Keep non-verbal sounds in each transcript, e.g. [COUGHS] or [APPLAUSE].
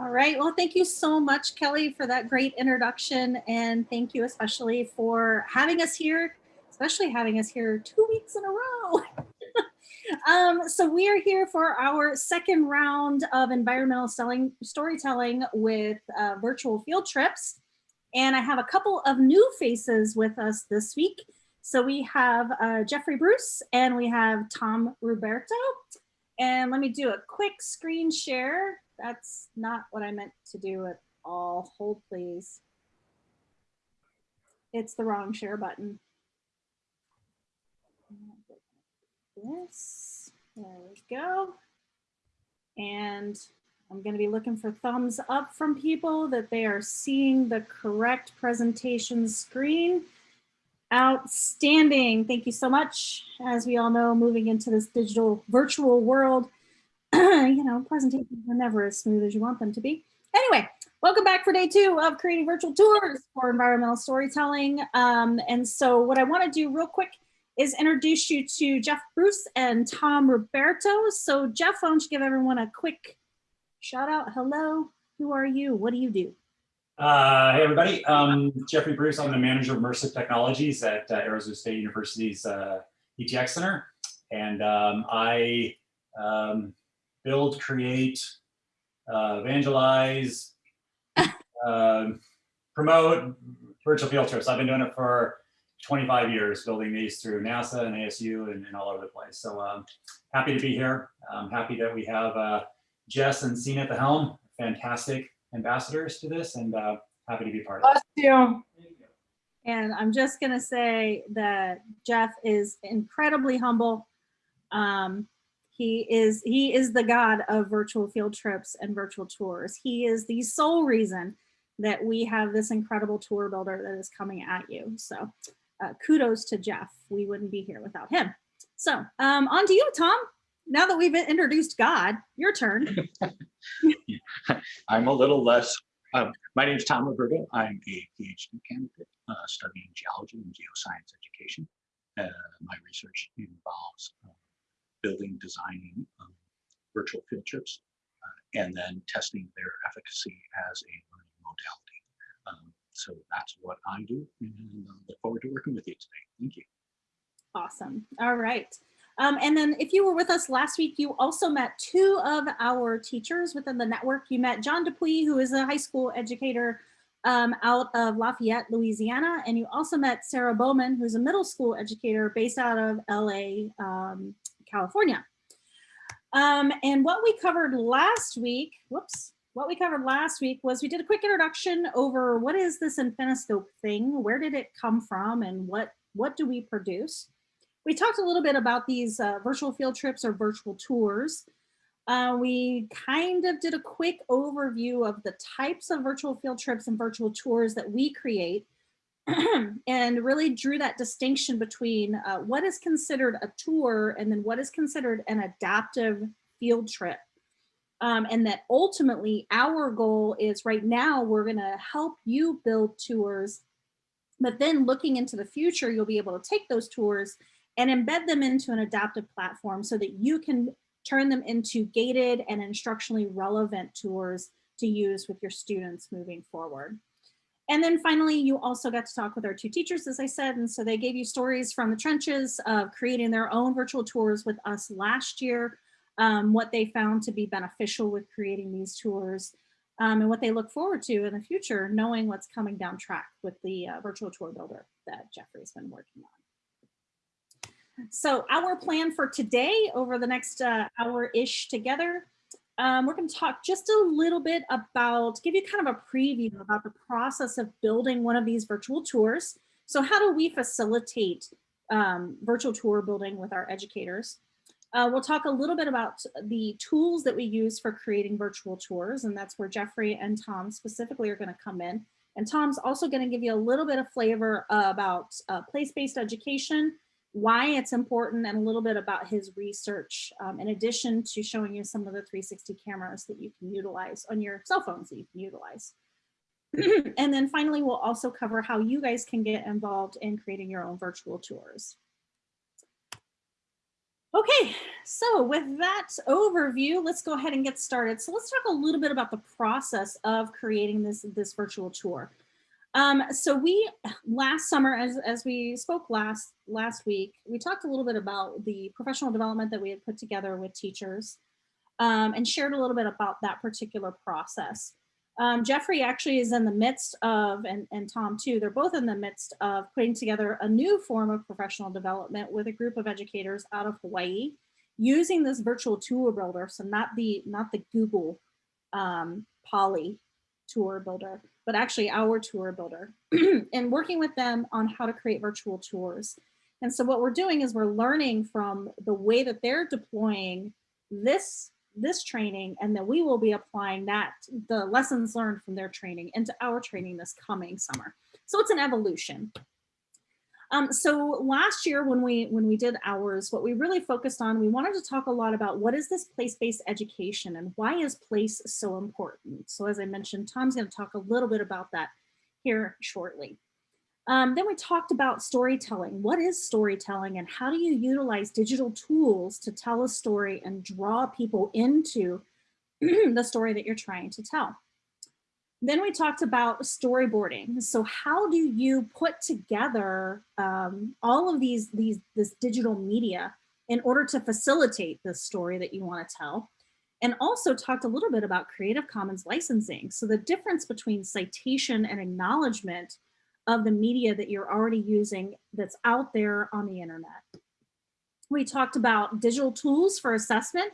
All right. Well, thank you so much, Kelly, for that great introduction. And thank you especially for having us here, especially having us here two weeks in a row. [LAUGHS] um, so we are here for our second round of environmental selling, storytelling with uh, virtual field trips. And I have a couple of new faces with us this week. So we have uh, Jeffrey Bruce and we have Tom Ruberto. And let me do a quick screen share that's not what I meant to do at all. Hold please. It's the wrong share button. This, there we go. And I'm going to be looking for thumbs up from people that they are seeing the correct presentation screen. Outstanding. Thank you so much. As we all know, moving into this digital virtual world, [CLEARS THROAT] you know, presentations are never as smooth as you want them to be. Anyway, welcome back for day two of creating virtual tours for environmental storytelling. Um, and so what I wanna do real quick is introduce you to Jeff Bruce and Tom Ruberto. So Jeff, why don't you give everyone a quick shout out. Hello, who are you? What do you do? Uh, hey everybody, um, Jeffrey Bruce, I'm the manager of immersive technologies at uh, Arizona State University's uh, ETX Center. And um, I um, build, create, uh, evangelize, [LAUGHS] uh, promote virtual field trips. I've been doing it for 25 years, building these through NASA and ASU and, and all over the place. So um, happy to be here. I'm happy that we have uh, Jess and Sina at the helm, fantastic ambassadors to this and uh, happy to be part of it. you. And I'm just gonna say that Jeff is incredibly humble. Um, he is he is the god of virtual field trips and virtual tours. He is the sole reason that we have this incredible tour builder that is coming at you. So uh, kudos to Jeff. We wouldn't be here without him. So um, on to you, Tom. Now that we've introduced God, your turn. [LAUGHS] [LAUGHS] I'm a little less, um, my name is Tom Ruberto. I'm a PhD candidate uh, studying geology and geoscience education. Uh, my research involves uh, building, designing um, virtual field trips, uh, and then testing their efficacy as a learning modality. Um, so that's what I do, and I look forward to working with you today. Thank you. Awesome. All right. Um, and then if you were with us last week, you also met two of our teachers within the network. You met John Dupuy, who is a high school educator um, out of Lafayette, Louisiana. And you also met Sarah Bowman, who's a middle school educator based out of LA, um, California. Um, and what we covered last week, whoops, what we covered last week was we did a quick introduction over what is this Infiniscope thing? Where did it come from and what, what do we produce? We talked a little bit about these uh, virtual field trips or virtual tours. Uh, we kind of did a quick overview of the types of virtual field trips and virtual tours that we create [CLEARS THROAT] and really drew that distinction between uh, what is considered a tour and then what is considered an adaptive field trip. Um, and that ultimately our goal is right now we're going to help you build tours but then looking into the future you'll be able to take those tours and embed them into an adaptive platform so that you can turn them into gated and instructionally relevant tours to use with your students moving forward. And then finally, you also got to talk with our two teachers, as I said, and so they gave you stories from the trenches of creating their own virtual tours with us last year, um, what they found to be beneficial with creating these tours, um, and what they look forward to in the future, knowing what's coming down track with the uh, virtual tour builder that Jeffrey's been working on. So our plan for today over the next uh, hour-ish together um, we're going to talk just a little bit about, give you kind of a preview about the process of building one of these virtual tours. So how do we facilitate um, virtual tour building with our educators? Uh, we'll talk a little bit about the tools that we use for creating virtual tours, and that's where Jeffrey and Tom specifically are going to come in. And Tom's also going to give you a little bit of flavor about uh, place-based education why it's important and a little bit about his research um, in addition to showing you some of the 360 cameras that you can utilize on your cell phones that you can utilize. [CLEARS THROAT] and then finally, we'll also cover how you guys can get involved in creating your own virtual tours. Okay, so with that overview, let's go ahead and get started. So let's talk a little bit about the process of creating this, this virtual tour. Um, so we last summer, as, as we spoke last last week, we talked a little bit about the professional development that we had put together with teachers um, and shared a little bit about that particular process. Um, Jeffrey actually is in the midst of, and, and Tom too, they're both in the midst of putting together a new form of professional development with a group of educators out of Hawaii using this virtual tour builder. So not the, not the Google um, Poly tour builder, but actually our tour builder [CLEARS THROAT] and working with them on how to create virtual tours. And so what we're doing is we're learning from the way that they're deploying this this training and then we will be applying that the lessons learned from their training into our training this coming summer so it's an evolution um, so last year when we when we did ours, what we really focused on, we wanted to talk a lot about what is this place-based education and why is place so important? So as I mentioned, Tom's gonna talk a little bit about that here shortly. Um, then we talked about storytelling. What is storytelling and how do you utilize digital tools to tell a story and draw people into [CLEARS THROAT] the story that you're trying to tell? Then we talked about storyboarding. So how do you put together um, all of these, these, this digital media in order to facilitate the story that you wanna tell? And also talked a little bit about Creative Commons licensing. So the difference between citation and acknowledgement of the media that you're already using that's out there on the internet. We talked about digital tools for assessment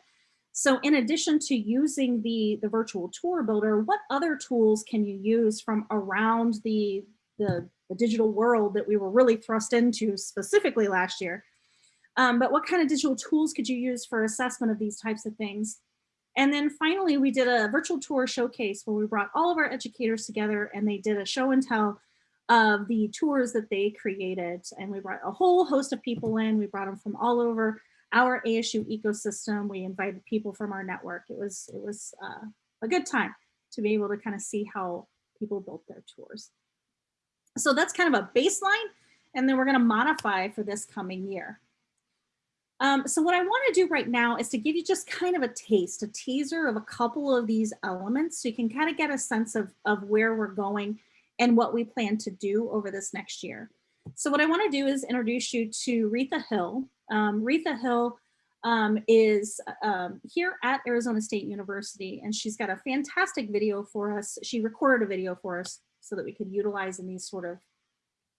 so in addition to using the, the virtual tour builder, what other tools can you use from around the, the, the digital world that we were really thrust into specifically last year? Um, but what kind of digital tools could you use for assessment of these types of things? And then finally, we did a virtual tour showcase where we brought all of our educators together and they did a show and tell of the tours that they created. And we brought a whole host of people in. We brought them from all over our ASU ecosystem. We invited people from our network. It was, it was uh, a good time to be able to kind of see how people built their tours. So that's kind of a baseline, and then we're gonna modify for this coming year. Um, so what I wanna do right now is to give you just kind of a taste, a teaser of a couple of these elements so you can kind of get a sense of, of where we're going and what we plan to do over this next year. So what I wanna do is introduce you to Retha Hill. Um, Retha Hill um, is um, here at Arizona State University, and she's got a fantastic video for us. She recorded a video for us so that we could utilize in these sort of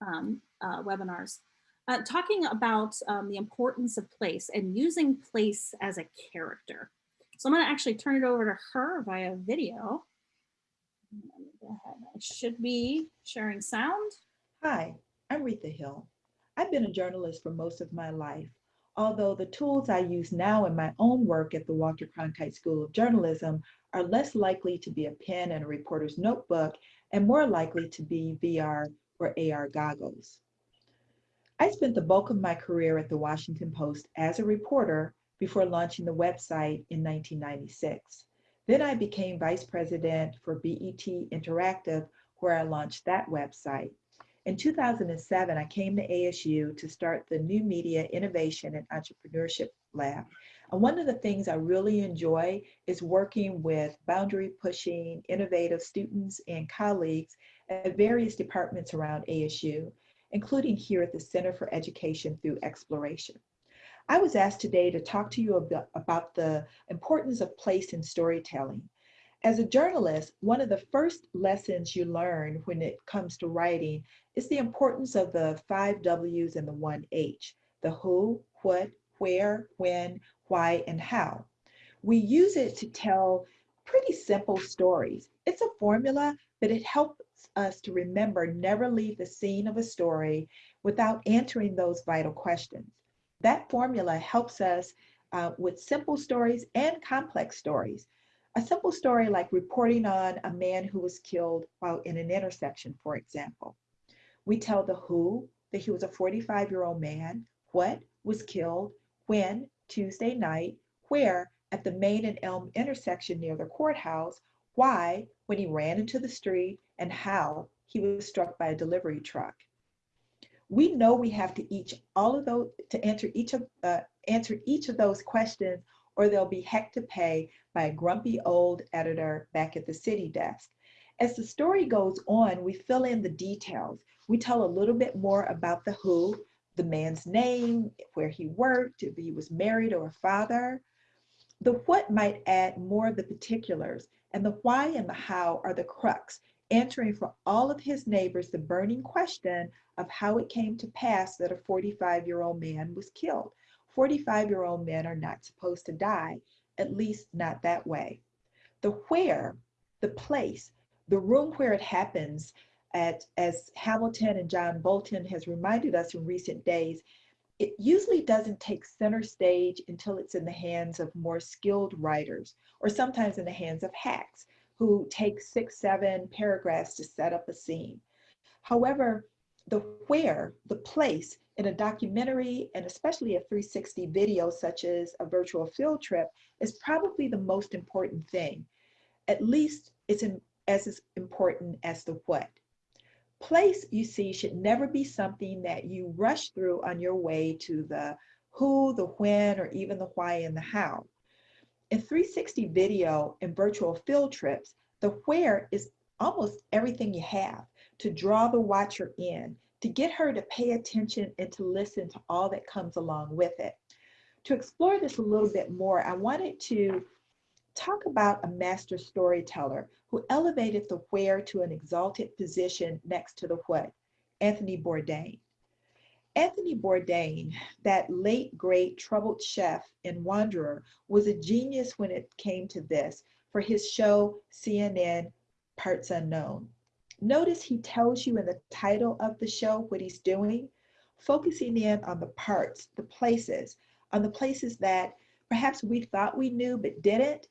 um, uh, webinars. Uh, talking about um, the importance of place and using place as a character. So I'm going to actually turn it over to her via video. I should be sharing sound. Hi, I'm Retha Hill. I've been a journalist for most of my life although the tools I use now in my own work at the Walter Cronkite School of Journalism are less likely to be a pen and a reporter's notebook and more likely to be VR or AR goggles. I spent the bulk of my career at the Washington Post as a reporter before launching the website in 1996. Then I became vice president for BET Interactive, where I launched that website. In 2007, I came to ASU to start the New Media Innovation and Entrepreneurship Lab. And one of the things I really enjoy is working with boundary pushing, innovative students and colleagues at various departments around ASU, including here at the Center for Education Through Exploration. I was asked today to talk to you about, about the importance of place in storytelling. As a journalist, one of the first lessons you learn when it comes to writing is the importance of the five W's and the one H, the who, what, where, when, why, and how. We use it to tell pretty simple stories. It's a formula, but it helps us to remember never leave the scene of a story without answering those vital questions. That formula helps us uh, with simple stories and complex stories. A simple story like reporting on a man who was killed while in an intersection, for example. We tell the who, that he was a 45 year old man, what was killed, when, Tuesday night, where, at the Main and Elm intersection near the courthouse, why, when he ran into the street, and how he was struck by a delivery truck. We know we have to each all of those to answer each of uh, answer each of those questions, or they'll be heck to pay by a grumpy old editor back at the city desk. As the story goes on, we fill in the details. We tell a little bit more about the who, the man's name, where he worked, if he was married or a father. The what might add more of the particulars, and the why and the how are the crux, answering for all of his neighbors the burning question of how it came to pass that a 45 year old man was killed. 45 year old men are not supposed to die, at least not that way. The where, the place, the room where it happens, at, as Hamilton and John Bolton has reminded us in recent days, it usually doesn't take center stage until it's in the hands of more skilled writers, or sometimes in the hands of hacks who take six, seven paragraphs to set up a scene. However, the where, the place in a documentary, and especially a 360 video such as a virtual field trip, is probably the most important thing. At least it's in, as important as the what. Place, you see, should never be something that you rush through on your way to the who, the when, or even the why and the how. In 360 video and virtual field trips, the where is almost everything you have to draw the watcher in, to get her to pay attention and to listen to all that comes along with it. To explore this a little bit more, I wanted to talk about a master storyteller who elevated the where to an exalted position next to the what, Anthony Bourdain. Anthony Bourdain, that late great troubled chef and Wanderer, was a genius when it came to this for his show CNN Parts Unknown. Notice he tells you in the title of the show what he's doing, focusing in on the parts, the places, on the places that perhaps we thought we knew but didn't,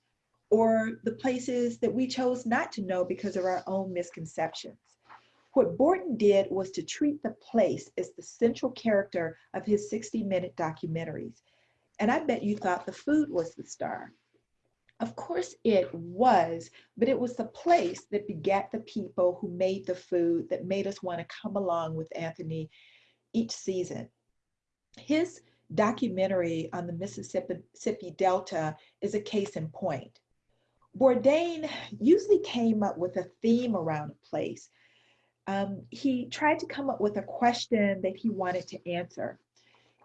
or the places that we chose not to know because of our own misconceptions. What Bourdain did was to treat the place as the central character of his 60 minute documentaries. And I bet you thought the food was the star. Of course it was, but it was the place that begat the people who made the food that made us want to come along with Anthony each season. His documentary on the Mississippi Delta is a case in point. Bourdain usually came up with a theme around a place. Um, he tried to come up with a question that he wanted to answer.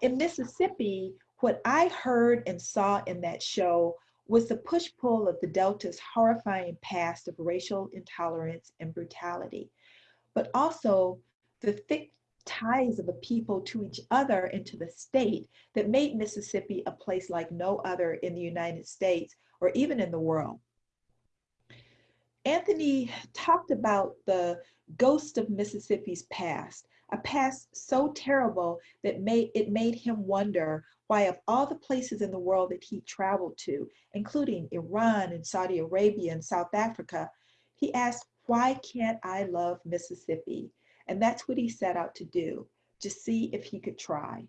In Mississippi, what I heard and saw in that show was the push-pull of the Delta's horrifying past of racial intolerance and brutality, but also the thick ties of a people to each other and to the state that made Mississippi a place like no other in the United States or even in the world. Anthony talked about the ghost of Mississippi's past, a past so terrible that made, it made him wonder why of all the places in the world that he traveled to, including Iran and Saudi Arabia and South Africa, he asked, why can't I love Mississippi? And that's what he set out to do, to see if he could try.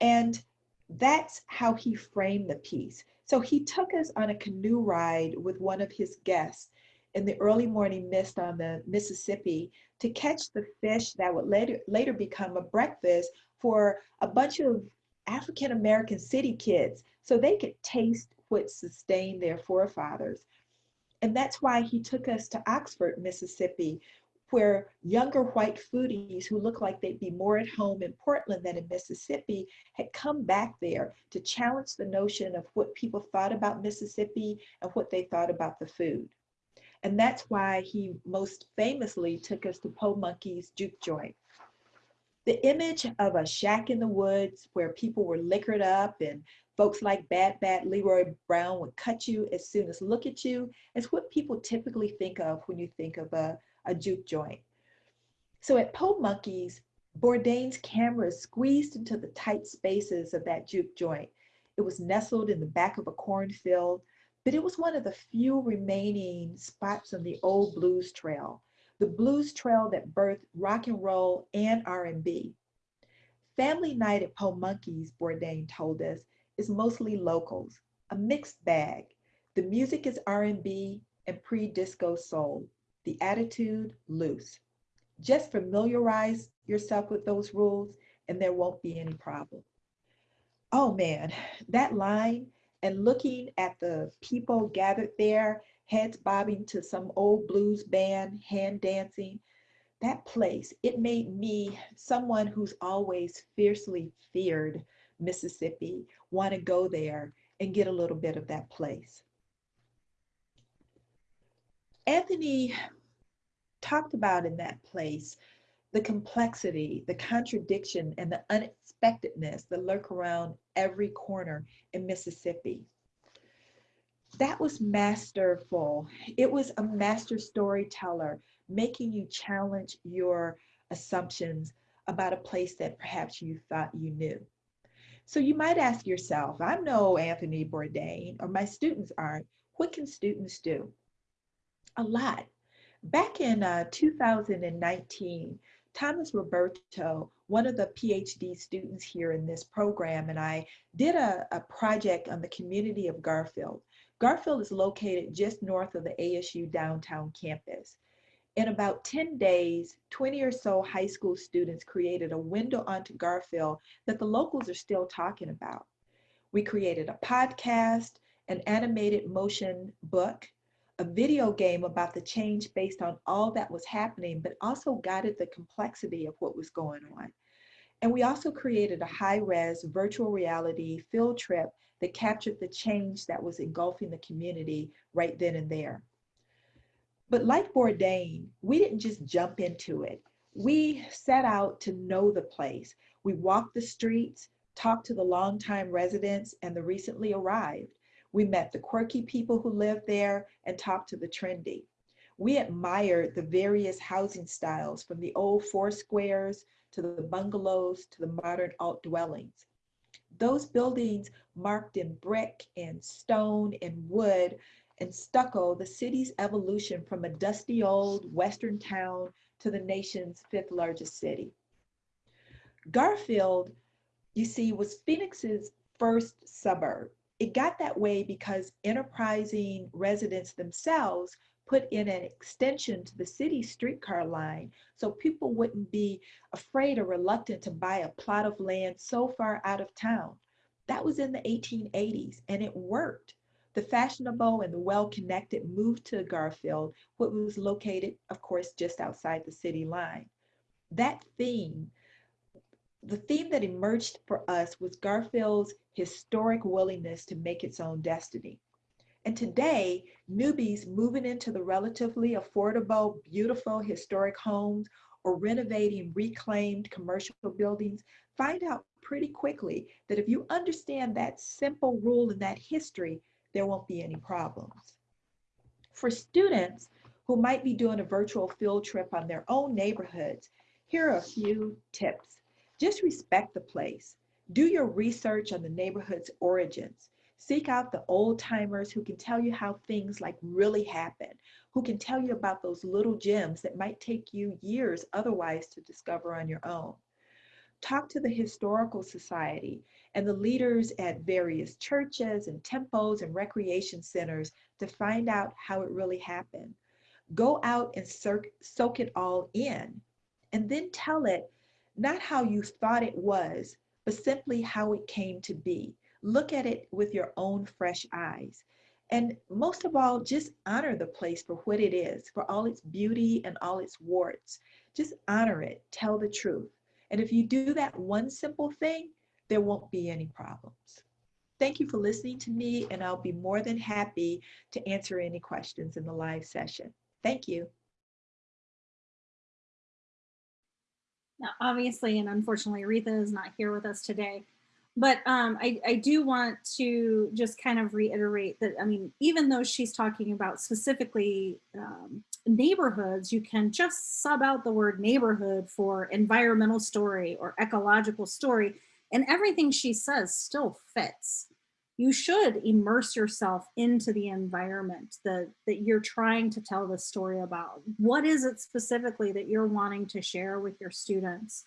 And that's how he framed the piece. So he took us on a canoe ride with one of his guests in the early morning mist on the Mississippi to catch the fish that would later, later become a breakfast for a bunch of African American city kids so they could taste what sustained their forefathers. And that's why he took us to Oxford, Mississippi, where younger white foodies who looked like they'd be more at home in Portland than in Mississippi had come back there to challenge the notion of what people thought about Mississippi and what they thought about the food. And that's why he most famously took us to Po Monkey's Juke Joint. The image of a shack in the woods where people were liquored up and folks like Bad Bad Leroy Brown would cut you as soon as look at you is what people typically think of when you think of a, a juke joint. So at Po Monkeys, Bourdain's camera squeezed into the tight spaces of that juke joint. It was nestled in the back of a cornfield but it was one of the few remaining spots on the old blues trail, the blues trail that birthed rock and roll and R&B. Family night at Po Monkeys, Bourdain told us, is mostly locals, a mixed bag. The music is R&B and pre-disco soul, the attitude loose. Just familiarize yourself with those rules and there won't be any problem. Oh man, that line and looking at the people gathered there, heads bobbing to some old blues band, hand dancing, that place, it made me, someone who's always fiercely feared Mississippi, want to go there and get a little bit of that place. Anthony talked about in that place the complexity, the contradiction, and the unexpectedness that lurk around every corner in Mississippi. That was masterful. It was a master storyteller making you challenge your assumptions about a place that perhaps you thought you knew. So you might ask yourself, I'm no Anthony Bourdain, or my students aren't. What can students do? A lot. Back in uh, 2019, Thomas Ruberto, one of the PhD students here in this program, and I did a, a project on the community of Garfield. Garfield is located just north of the ASU downtown campus. In about 10 days, 20 or so high school students created a window onto Garfield that the locals are still talking about. We created a podcast, an animated motion book, a video game about the change based on all that was happening, but also guided the complexity of what was going on. And we also created a high-res virtual reality field trip that captured the change that was engulfing the community right then and there. But like Bourdain, we didn't just jump into it. We set out to know the place. We walked the streets, talked to the longtime residents and the recently arrived. We met the quirky people who lived there and talked to the trendy. We admired the various housing styles from the old four squares to the bungalows to the modern alt dwellings. Those buildings marked in brick and stone and wood and stucco the city's evolution from a dusty old western town to the nation's fifth largest city. Garfield, you see, was Phoenix's first suburb. It got that way because enterprising residents themselves put in an extension to the city streetcar line so people wouldn't be afraid or reluctant to buy a plot of land so far out of town. That was in the 1880s and it worked. The fashionable and the well-connected moved to Garfield, which was located, of course, just outside the city line. That theme, the theme that emerged for us was Garfield's historic willingness to make its own destiny. And today, newbies moving into the relatively affordable, beautiful historic homes or renovating reclaimed commercial buildings find out pretty quickly that if you understand that simple rule and that history, there won't be any problems. For students who might be doing a virtual field trip on their own neighborhoods, here are a few tips. Just respect the place. Do your research on the neighborhood's origins. Seek out the old timers who can tell you how things like really happen, who can tell you about those little gems that might take you years otherwise to discover on your own. Talk to the Historical Society and the leaders at various churches and temples and recreation centers to find out how it really happened. Go out and soak it all in and then tell it not how you thought it was, but simply how it came to be. Look at it with your own fresh eyes. And most of all, just honor the place for what it is, for all its beauty and all its warts. Just honor it, tell the truth. And if you do that one simple thing, there won't be any problems. Thank you for listening to me, and I'll be more than happy to answer any questions in the live session. Thank you. Now, obviously, and unfortunately, Aretha is not here with us today, but um, I, I do want to just kind of reiterate that, I mean, even though she's talking about specifically um, neighborhoods, you can just sub out the word neighborhood for environmental story or ecological story and everything she says still fits. You should immerse yourself into the environment that, that you're trying to tell the story about. What is it specifically that you're wanting to share with your students?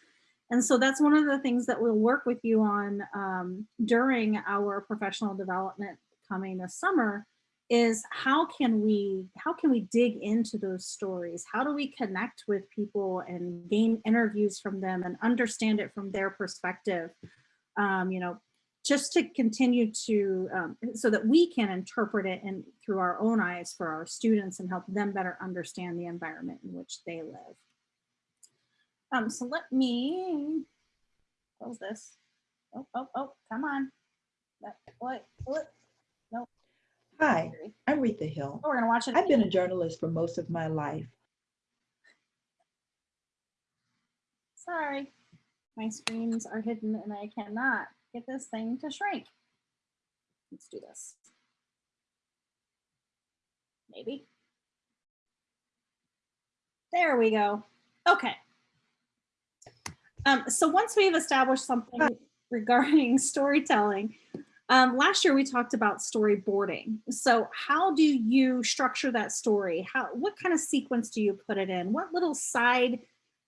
And so that's one of the things that we'll work with you on um, during our professional development coming this summer is how can we how can we dig into those stories how do we connect with people and gain interviews from them and understand it from their perspective um, you know just to continue to um, so that we can interpret it and through our own eyes for our students and help them better understand the environment in which they live. Um, so let me close this. Oh oh oh come on. That, what what? Hi, I'm Retha Hill. Oh, we're gonna watch it. I've been a journalist for most of my life. Sorry, my screens are hidden and I cannot get this thing to shrink. Let's do this. Maybe. There we go. Okay. Um, so once we've established something [LAUGHS] regarding storytelling, um, last year we talked about storyboarding. So how do you structure that story? How, what kind of sequence do you put it in? What little side,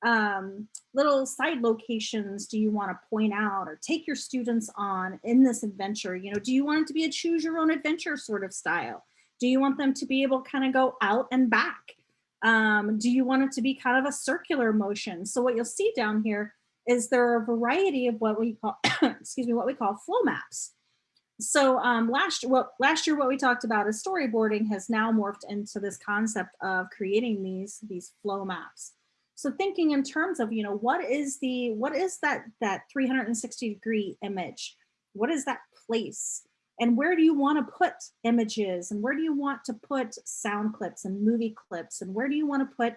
um, little side locations do you want to point out or take your students on in this adventure? You know, do you want it to be a choose your own adventure sort of style? Do you want them to be able to kind of go out and back? Um, do you want it to be kind of a circular motion? So what you'll see down here is there are a variety of what we call, [COUGHS] excuse me, what we call flow maps. So um, last, what, last year, what we talked about is storyboarding has now morphed into this concept of creating these, these flow maps. So thinking in terms of, you know, what is the, what is that, that 360 degree image? What is that place? And where do you want to put images? And where do you want to put sound clips and movie clips? And where do you want to put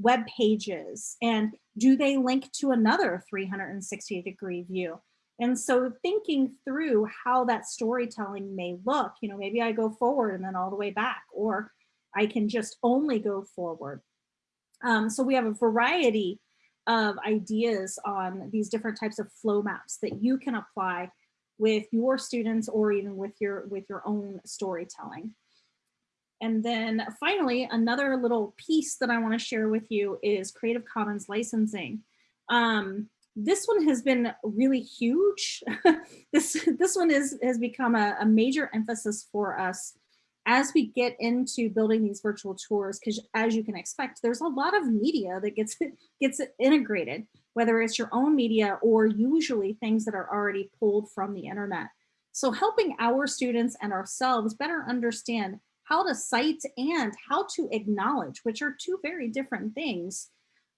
web pages? And do they link to another 360 degree view? And so thinking through how that storytelling may look, you know, maybe I go forward and then all the way back, or I can just only go forward. Um, so we have a variety of ideas on these different types of flow maps that you can apply with your students or even with your with your own storytelling. And then finally, another little piece that I want to share with you is Creative Commons licensing. Um, this one has been really huge. [LAUGHS] this this one is has become a, a major emphasis for us as we get into building these virtual tours, because as you can expect, there's a lot of media that gets [LAUGHS] gets integrated, whether it's your own media or usually things that are already pulled from the internet. So helping our students and ourselves better understand how to cite and how to acknowledge, which are two very different things.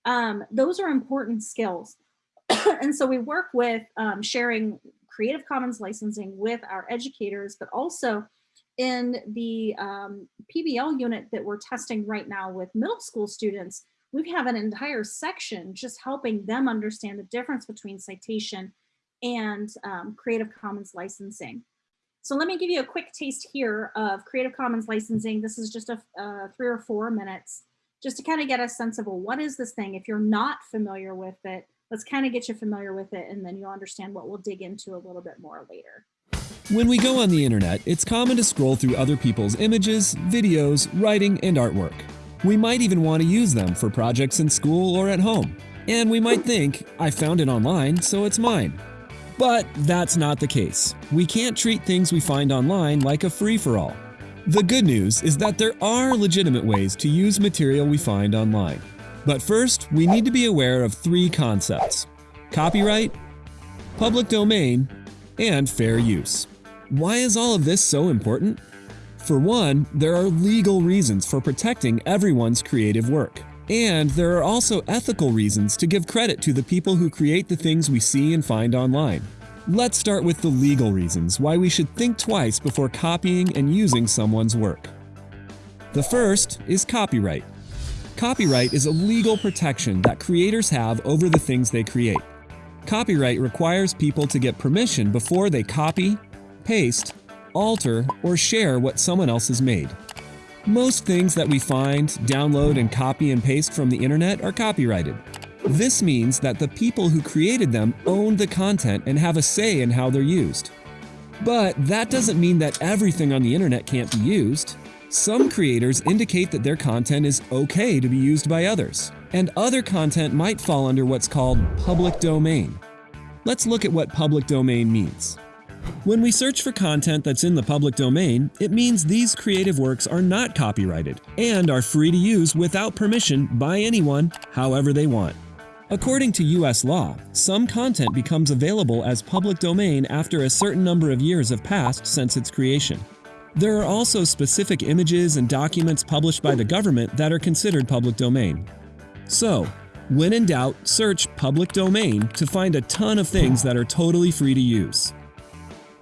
Um, those are important skills. [COUGHS] and so we work with um, sharing Creative Commons licensing with our educators, but also in the um, PBL unit that we're testing right now with middle school students, we have an entire section just helping them understand the difference between citation and um, Creative Commons licensing. So let me give you a quick taste here of Creative Commons licensing. This is just a uh, three or four minutes, just to kind of get a sense of, well, what is this thing? If you're not familiar with it, let's kind of get you familiar with it and then you'll understand what we'll dig into a little bit more later. When we go on the internet, it's common to scroll through other people's images, videos, writing, and artwork. We might even want to use them for projects in school or at home. And we might think, I found it online, so it's mine. But that's not the case. We can't treat things we find online like a free-for-all. The good news is that there are legitimate ways to use material we find online. But first, we need to be aware of three concepts. Copyright, public domain, and fair use. Why is all of this so important? For one, there are legal reasons for protecting everyone's creative work. And there are also ethical reasons to give credit to the people who create the things we see and find online. Let's start with the legal reasons why we should think twice before copying and using someone's work. The first is copyright. Copyright is a legal protection that creators have over the things they create. Copyright requires people to get permission before they copy, paste, alter, or share what someone else has made. Most things that we find, download, and copy and paste from the internet are copyrighted. This means that the people who created them own the content and have a say in how they're used. But that doesn't mean that everything on the internet can't be used. Some creators indicate that their content is okay to be used by others, and other content might fall under what's called public domain. Let's look at what public domain means. When we search for content that's in the public domain, it means these creative works are not copyrighted and are free to use without permission by anyone, however they want. According to US law, some content becomes available as public domain after a certain number of years have passed since its creation. There are also specific images and documents published by the government that are considered public domain. So, when in doubt, search public domain to find a ton of things that are totally free to use.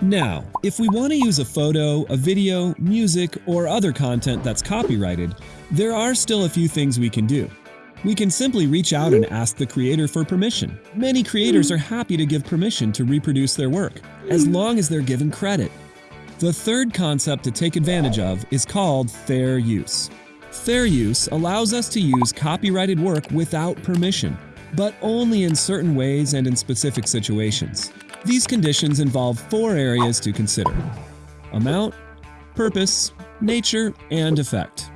Now, if we want to use a photo, a video, music, or other content that's copyrighted, there are still a few things we can do. We can simply reach out and ask the creator for permission. Many creators are happy to give permission to reproduce their work, as long as they're given credit. The third concept to take advantage of is called fair use. Fair use allows us to use copyrighted work without permission, but only in certain ways and in specific situations. These conditions involve four areas to consider. Amount, purpose, nature, and effect.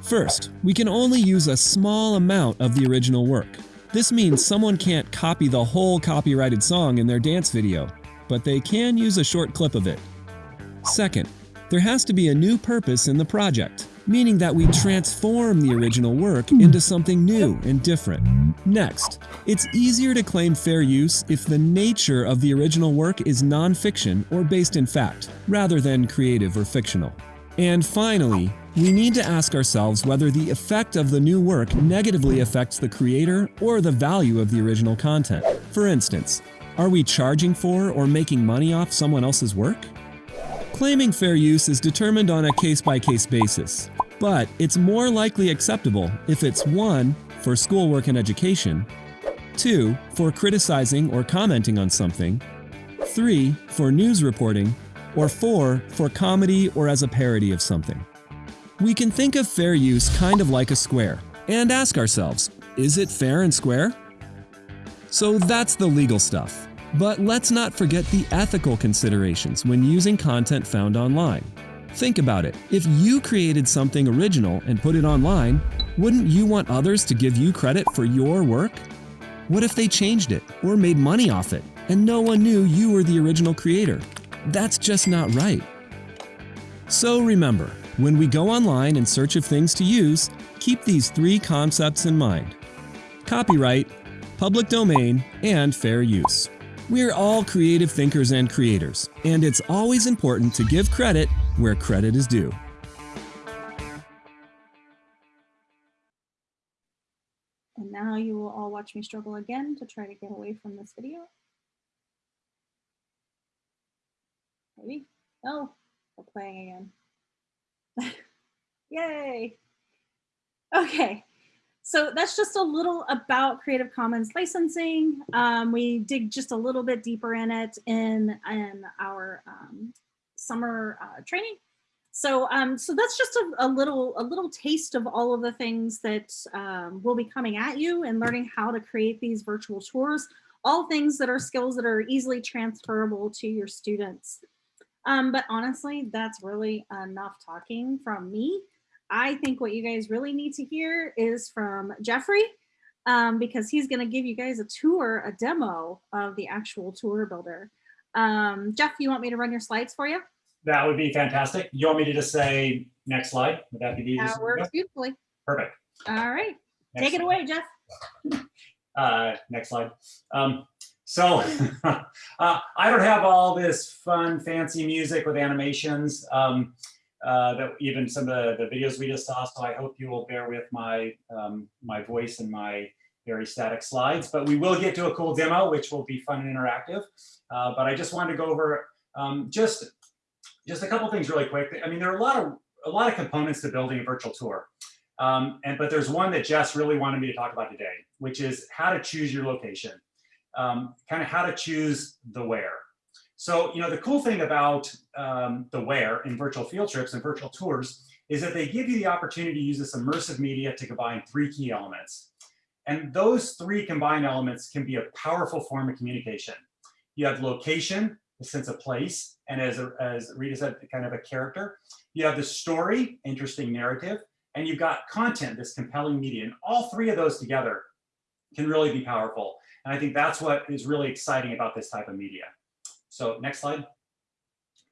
First, we can only use a small amount of the original work. This means someone can't copy the whole copyrighted song in their dance video, but they can use a short clip of it. Second, there has to be a new purpose in the project, meaning that we transform the original work into something new and different. Next, it's easier to claim fair use if the nature of the original work is nonfiction or based in fact, rather than creative or fictional. And finally, we need to ask ourselves whether the effect of the new work negatively affects the creator or the value of the original content. For instance, are we charging for or making money off someone else's work? Claiming fair use is determined on a case-by-case basis, but it's more likely acceptable if it's 1. for schoolwork and education, 2. for criticizing or commenting on something, 3. for news reporting, or 4. for comedy or as a parody of something. We can think of fair use kind of like a square, and ask ourselves, is it fair and square? So that's the legal stuff. But let's not forget the ethical considerations when using content found online. Think about it. If you created something original and put it online, wouldn't you want others to give you credit for your work? What if they changed it or made money off it and no one knew you were the original creator? That's just not right. So remember, when we go online in search of things to use, keep these three concepts in mind. Copyright, public domain, and fair use. We're all creative thinkers and creators, and it's always important to give credit where credit is due. And now you will all watch me struggle again to try to get away from this video. Maybe? No, we're playing again. [LAUGHS] Yay! Okay, so that's just a little about Creative Commons licensing. Um, we dig just a little bit deeper in it in, in our um, summer uh, training. So, um, so that's just a, a, little a little taste of all of the things that um, will be coming at you and learning how to create these virtual tours. All things that are skills that are easily transferable to your students. Um, but honestly, that's really enough talking from me. I think what you guys really need to hear is from Jeffrey, um, because he's going to give you guys a tour, a demo of the actual tour builder. Um, Jeff, you want me to run your slides for you? That would be fantastic. You want me to just say next slide? Would that be the easiest? That works beautifully. Perfect. All right. Next Take it slide. away, Jeff. [LAUGHS] Uh, next slide. Um, so [LAUGHS] uh, I don't have all this fun, fancy music with animations um, uh, that even some of the, the videos we just saw. So I hope you will bear with my um, my voice and my very static slides. But we will get to a cool demo, which will be fun and interactive. Uh, but I just wanted to go over um, just just a couple things really quick. I mean, there are a lot of a lot of components to building a virtual tour. Um, and but there's one that Jess really wanted me to talk about today, which is how to choose your location um, kind of how to choose the where. So, you know, the cool thing about um, the where in virtual field trips and virtual tours is that they give you the opportunity to use this immersive media to combine three key elements. And those three combined elements can be a powerful form of communication. You have location, a sense of place, and as, as Rita said, kind of a character. You have the story, interesting narrative, and you've got content, this compelling media. And all three of those together can really be powerful. And I think that's what is really exciting about this type of media. So next slide.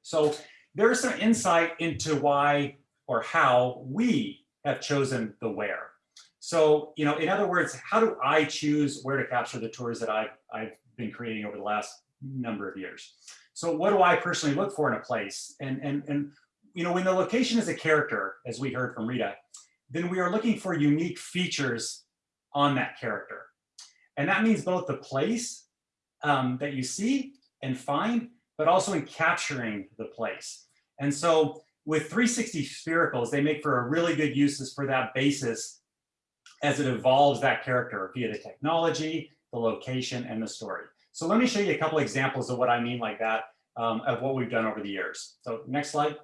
So there's some insight into why or how we have chosen the where. So, you know, in other words, how do I choose where to capture the tours that I've, I've been creating over the last number of years? So what do I personally look for in a place? And, and, and you know, when the location is a character, as we heard from Rita, then we are looking for unique features on that character. And that means both the place um, that you see and find, but also in capturing the place. And so with 360 sphericals, they make for a really good uses for that basis as it evolves that character via the technology, the location, and the story. So let me show you a couple examples of what I mean like that, um, of what we've done over the years. So next slide.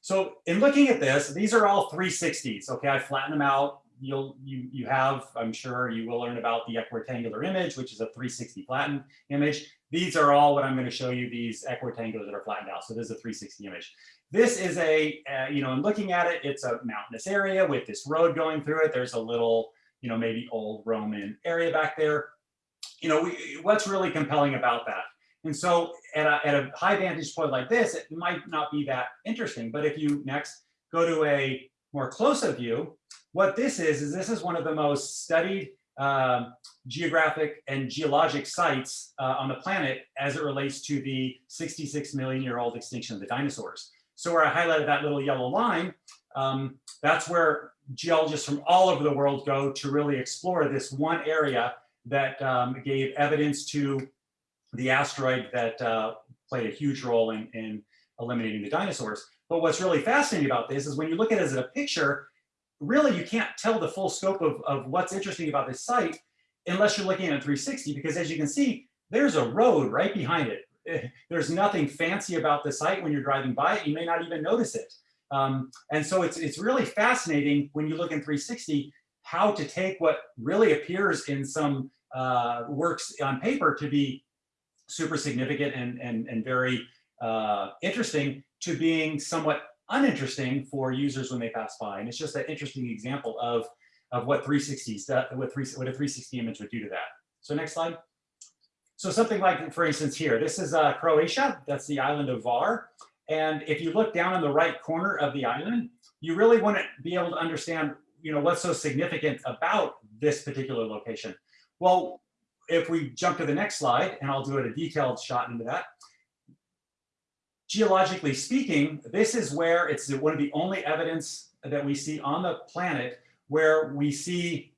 So in looking at this, these are all 360s. Okay, I flatten them out. You'll you you have, I'm sure you will learn about the equirectangular image, which is a 360 flattened image. These are all what I'm going to show you. These equirectangulars that are flattened out. So this is a 360 image. This is a, uh, you know, in looking at it, it's a mountainous area with this road going through it. There's a little, you know, maybe old Roman area back there. You know, we, what's really compelling about that? And so at a, at a high vantage point like this, it might not be that interesting. But if you next go to a more close-up view, what this is, is this is one of the most studied uh, geographic and geologic sites uh, on the planet as it relates to the 66 million year old extinction of the dinosaurs. So where I highlighted that little yellow line, um, that's where geologists from all over the world go to really explore this one area that um, gave evidence to the asteroid that uh, played a huge role in, in eliminating the dinosaurs. But what's really fascinating about this is when you look at it as a picture, really you can't tell the full scope of, of what's interesting about this site unless you're looking at a 360, because as you can see, there's a road right behind it. [LAUGHS] There's nothing fancy about the site when you're driving by it. You may not even notice it. Um, and so it's, it's really fascinating when you look in 360 how to take what really appears in some uh, works on paper to be super significant and, and, and very uh, interesting to being somewhat uninteresting for users when they pass by. And it's just an interesting example of, of what 360s, what, three, what a 360 image would do to that. So next slide. So something like, for instance, here, this is uh, Croatia. That's the island of Hvar. And if you look down in the right corner of the island, you really want to be able to understand, you know, what's so significant about this particular location. Well, if we jump to the next slide, and I'll do it a detailed shot into that. Geologically speaking, this is where it's one of the only evidence that we see on the planet where we see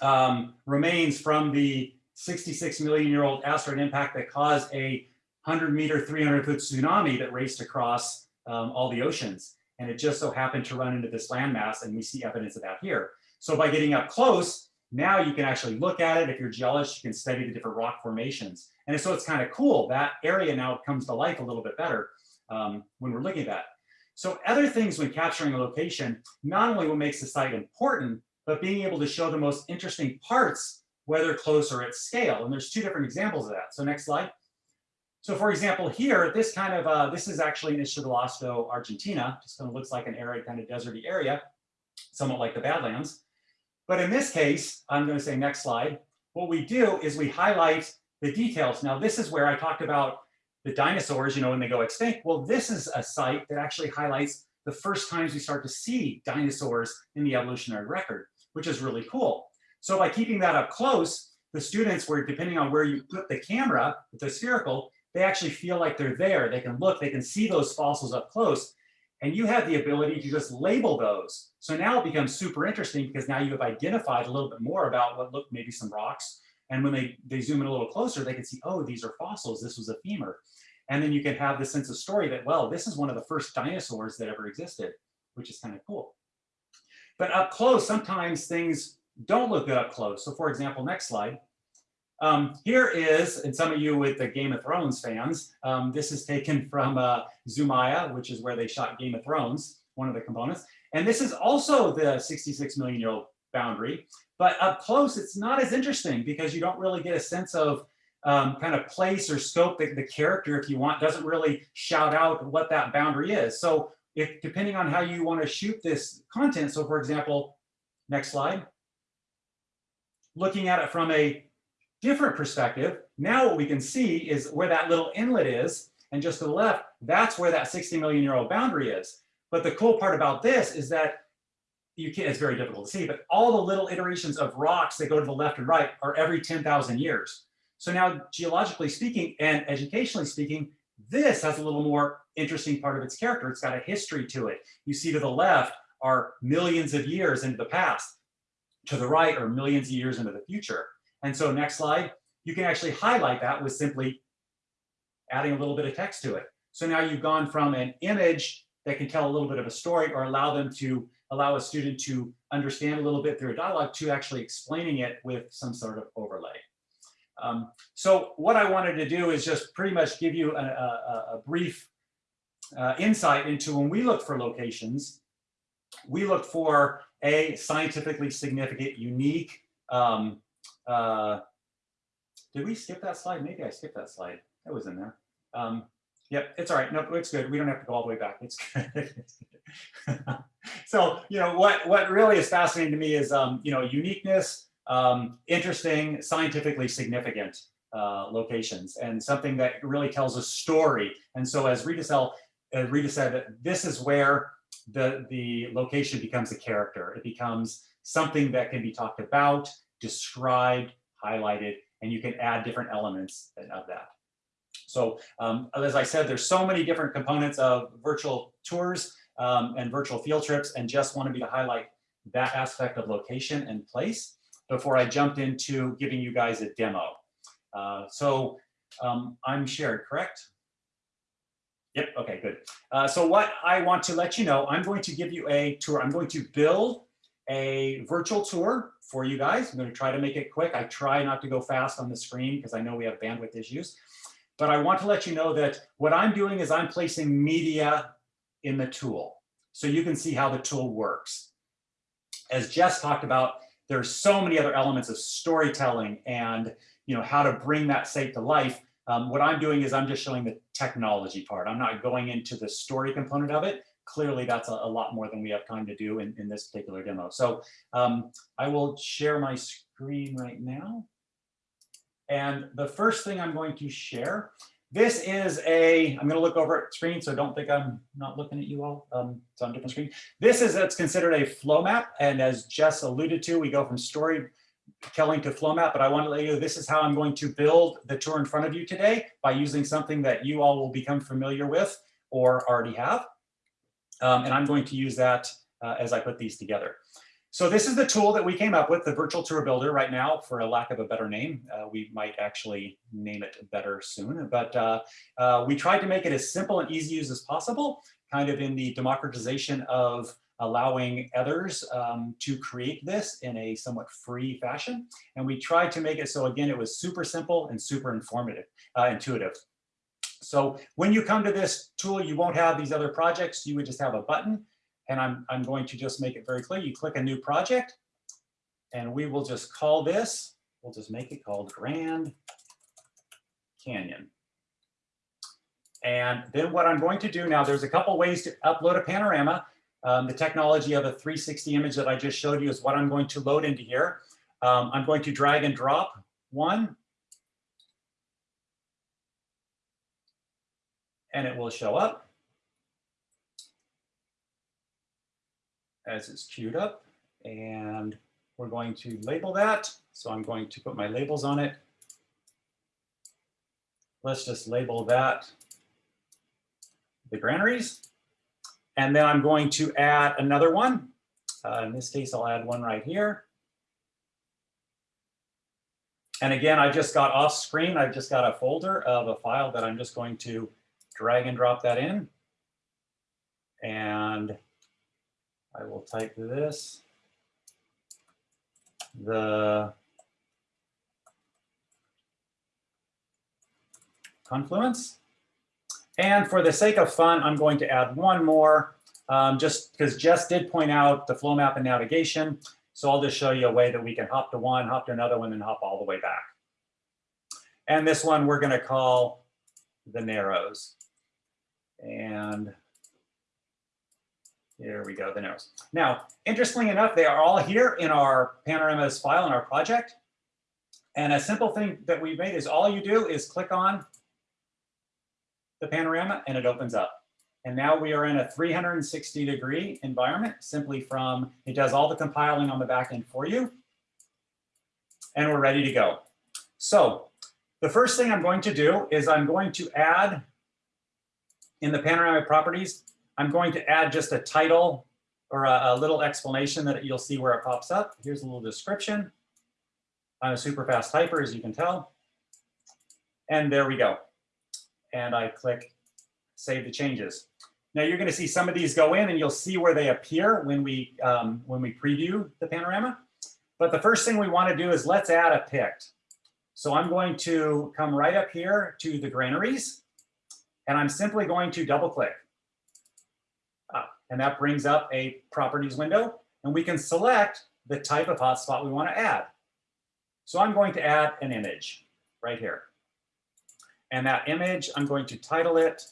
um, remains from the 66 million year old asteroid impact that caused a 100 meter, 300 foot tsunami that raced across um, all the oceans. And it just so happened to run into this landmass and we see evidence of that here. So by getting up close, now you can actually look at it. If you're a geologist, you can study the different rock formations. And so it's kind of cool. That area now comes to life a little bit better um, when we're looking at that. So other things when capturing a location, not only what makes the site important, but being able to show the most interesting parts, whether close or at scale. And there's two different examples of that. So next slide. So for example, here, this kind of, uh, this is actually in Isla Argentina. Just kind of looks like an arid kind of deserty area, somewhat like the Badlands. But in this case, I'm going to say next slide. What we do is we highlight the details. Now, this is where I talked about the dinosaurs, you know, when they go extinct. Well, this is a site that actually highlights the first times we start to see dinosaurs in the evolutionary record, which is really cool. So by keeping that up close, the students were, depending on where you put the camera, the spherical, they actually feel like they're there. They can look, they can see those fossils up close. And you have the ability to just label those. So now it becomes super interesting because now you have identified a little bit more about what look maybe some rocks. And when they, they zoom in a little closer, they can see, oh, these are fossils. This was a femur. And then you can have the sense of story that, well, this is one of the first dinosaurs that ever existed, which is kind of cool. But up close, sometimes things don't look good up close. So for example, next slide. Um, here is, and some of you with the Game of Thrones fans, um, this is taken from uh, Zumaia, which is where they shot Game of Thrones, one of the components. And this is also the 66 million year old boundary, but up close, it's not as interesting because you don't really get a sense of um, kind of place or scope that the character, if you want, doesn't really shout out what that boundary is. So if depending on how you want to shoot this content, so for example, next slide, looking at it from a different perspective, now what we can see is where that little inlet is. And just to the left, that's where that 60 million year old boundary is. But the cool part about this is that you can't, it's very difficult to see, but all the little iterations of rocks that go to the left and right are every 10,000 years. So now geologically speaking and educationally speaking, this has a little more interesting part of its character. It's got a history to it. You see to the left are millions of years into the past. To the right are millions of years into the future. And so next slide, you can actually highlight that with simply adding a little bit of text to it. So now you've gone from an image that can tell a little bit of a story or allow them to allow a student to understand a little bit through a dialogue to actually explaining it with some sort of overlay. Um, so what I wanted to do is just pretty much give you a, a, a brief uh, insight into when we look for locations, we look for a scientifically significant, unique, um, uh, did we skip that slide? Maybe I skipped that slide. That was in there. Um, yep, it's all right. No, it's good. We don't have to go all the way back. It's good. [LAUGHS] so, you know, what, what really is fascinating to me is, um, you know, uniqueness, um, interesting, scientifically significant uh, locations and something that really tells a story. And so as Rita, Sell, uh, Rita said, this is where the, the location becomes a character. It becomes something that can be talked about, described, highlighted, and you can add different elements of that. So um, as I said, there's so many different components of virtual tours um, and virtual field trips and just wanted me to highlight that aspect of location and place before I jumped into giving you guys a demo. Uh, so um, I'm shared, correct? Yep, okay, good. Uh, so what I want to let you know, I'm going to give you a tour. I'm going to build a virtual tour for you guys. I'm going to try to make it quick. I try not to go fast on the screen because I know we have bandwidth issues. But I want to let you know that what I'm doing is I'm placing media in the tool so you can see how the tool works. As Jess talked about, there's so many other elements of storytelling and you know how to bring that site to life. Um, what I'm doing is I'm just showing the technology part. I'm not going into the story component of it clearly that's a, a, lot more than we have time to do in, in this particular demo. So um, I will share my screen right now. And the first thing I'm going to share, this is a, I'm going to look over at screen, so don't think I'm not looking at you all. Um, it's on a different screen. This is, it's considered a flow map. And as Jess alluded to, we go from story telling to flow map, but I want to let you know this is how I'm going to build the tour in front of you today by using something that you all will become familiar with or already have. Um, and I'm going to use that uh, as I put these together. So this is the tool that we came up with, the Virtual Tour Builder right now, for a lack of a better name. Uh, we might actually name it better soon, but uh, uh, we tried to make it as simple and easy to use as possible, kind of in the democratization of allowing others um, to create this in a somewhat free fashion. And we tried to make it so, again, it was super simple and super informative, uh, intuitive. So when you come to this tool, you won't have these other projects. You would just have a button. And I'm, I'm going to just make it very clear. You click a new project and we will just call this, we'll just make it called Grand Canyon. And then what I'm going to do now, there's a couple ways to upload a panorama. Um, the technology of a 360 image that I just showed you is what I'm going to load into here. Um, I'm going to drag and drop one and it will show up as it's queued up. And we're going to label that. So I'm going to put my labels on it. Let's just label that the granaries. And then I'm going to add another one. Uh, in this case, I'll add one right here. And again, I just got off screen. I've just got a folder of a file that I'm just going to drag and drop that in. And I will type this, the confluence. And for the sake of fun, I'm going to add one more, um, just because Jess did point out the flow map and navigation. So I'll just show you a way that we can hop to one, hop to another one, and hop all the way back. And this one we're going to call the Narrows. And here we go, the nose. Now, interestingly enough, they are all here in our panoramas file in our project. And a simple thing that we've made is all you do is click on the panorama and it opens up. And now we are in a 360 degree environment simply from, it does all the compiling on the back end for you. And we're ready to go. So the first thing I'm going to do is I'm going to add in the panoramic properties, I'm going to add just a title or a, a little explanation that you'll see where it pops up. Here's a little description. I'm a super fast typer, as you can tell. And there we go. And I click save the changes. Now you're going to see some of these go in and you'll see where they appear when we um, when we preview the panorama. But the first thing we want to do is let's add a pict. So I'm going to come right up here to the granaries and I'm simply going to double click. Ah, and that brings up a properties window and we can select the type of hotspot we want to add. So I'm going to add an image right here. And that image, I'm going to title it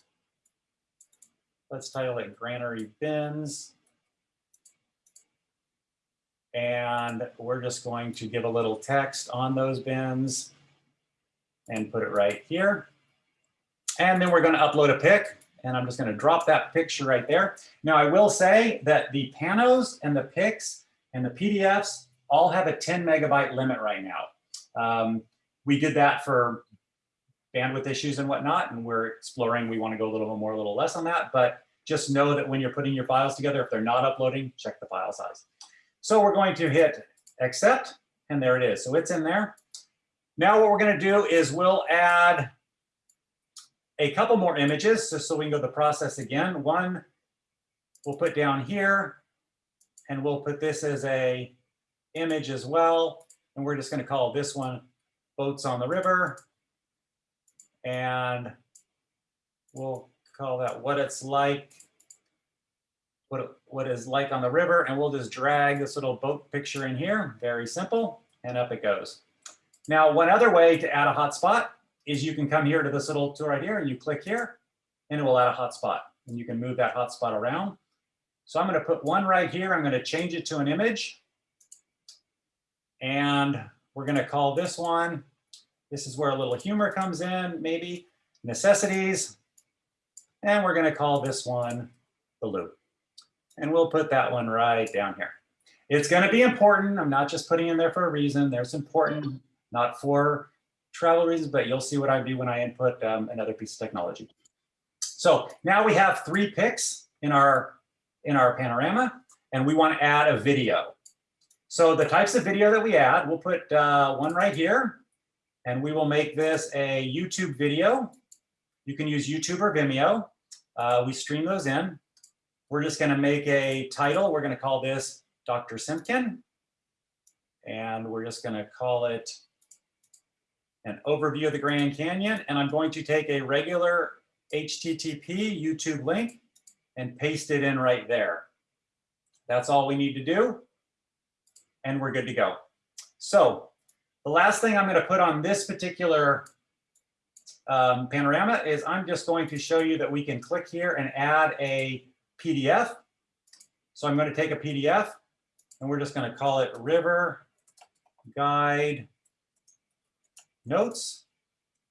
Let's title it granary bins. And we're just going to give a little text on those bins and put it right here. And then we're going to upload a pic and I'm just going to drop that picture right there. Now I will say that the panos and the pics and the PDFs all have a 10 megabyte limit right now. Um, we did that for bandwidth issues and whatnot, and we're exploring, we wanna go a little more, a little less on that, but just know that when you're putting your files together, if they're not uploading, check the file size. So we're going to hit accept, and there it is. So it's in there. Now what we're gonna do is we'll add a couple more images, just so we can go the process again. One we'll put down here, and we'll put this as a image as well. And we're just gonna call this one Boats on the River and we'll call that what it's like, what, it, what is like on the river, and we'll just drag this little boat picture in here, very simple, and up it goes. Now, one other way to add a hotspot is you can come here to this little tool right here, and you click here, and it will add a hotspot, and you can move that hotspot around. So I'm going to put one right here. I'm going to change it to an image, and we're going to call this one this is where a little humor comes in, maybe necessities. And we're going to call this one the loop. And we'll put that one right down here. It's going to be important. I'm not just putting in there for a reason. There's important, not for travel reasons, but you'll see what I do when I input um, another piece of technology. So now we have three pics in our, in our panorama, and we want to add a video. So the types of video that we add, we'll put uh, one right here and we will make this a YouTube video. You can use YouTube or Vimeo. Uh, we stream those in. We're just gonna make a title. We're gonna call this Dr. Simpkin. And we're just gonna call it an overview of the Grand Canyon. And I'm going to take a regular HTTP YouTube link and paste it in right there. That's all we need to do. And we're good to go. So the last thing I'm going to put on this particular um, panorama is I'm just going to show you that we can click here and add a PDF. So I'm going to take a PDF and we're just going to call it River Guide Notes.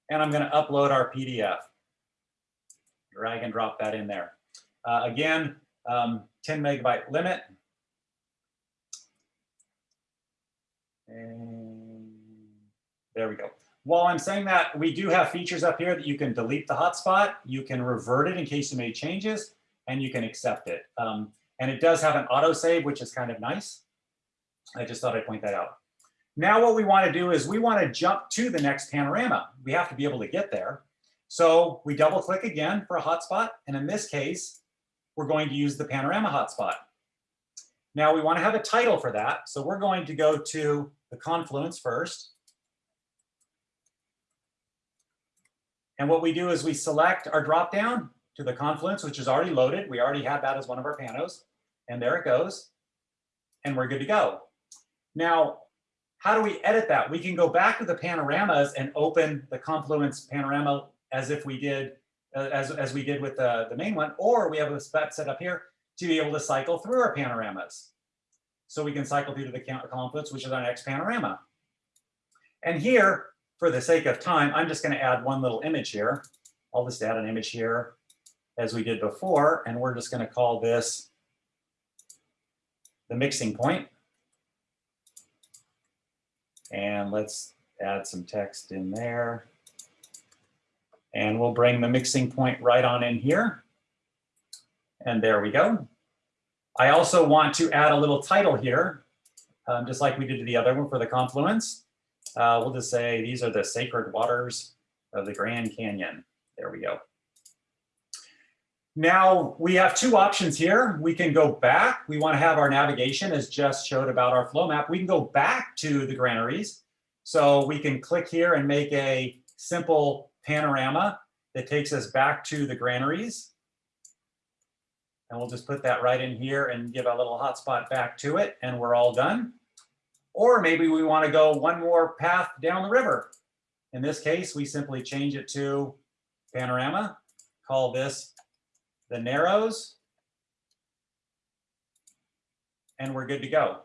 And I'm going to upload our PDF. Drag and drop that in there. Uh, again, um, 10 megabyte limit. And there we go. While I'm saying that, we do have features up here that you can delete the hotspot, you can revert it in case you made changes, and you can accept it. Um, and it does have an autosave, which is kind of nice. I just thought I'd point that out. Now what we want to do is we want to jump to the next panorama. We have to be able to get there. So we double click again for a hotspot. And in this case, we're going to use the panorama hotspot. Now we want to have a title for that. So we're going to go to the confluence first. And what we do is we select our dropdown to the Confluence, which is already loaded. We already have that as one of our panos. And there it goes. And we're good to go. Now, how do we edit that? We can go back to the panoramas and open the Confluence panorama as if we did, uh, as, as we did with the, the main one, or we have a spot set up here to be able to cycle through our panoramas. So we can cycle through to the Confluence, which is our next panorama. And here, for the sake of time, I'm just going to add one little image here. I'll just add an image here as we did before, and we're just gonna call this the mixing point. And let's add some text in there. And we'll bring the mixing point right on in here. And there we go. I also want to add a little title here, um, just like we did to the other one for the confluence. Uh, we'll just say these are the sacred waters of the Grand Canyon. There we go. Now we have two options here. We can go back. We want to have our navigation as just showed about our flow map. We can go back to the granaries. So we can click here and make a simple panorama that takes us back to the granaries. And we'll just put that right in here and give a little hotspot back to it and we're all done. Or maybe we want to go one more path down the river. In this case, we simply change it to panorama, call this the Narrows, and we're good to go.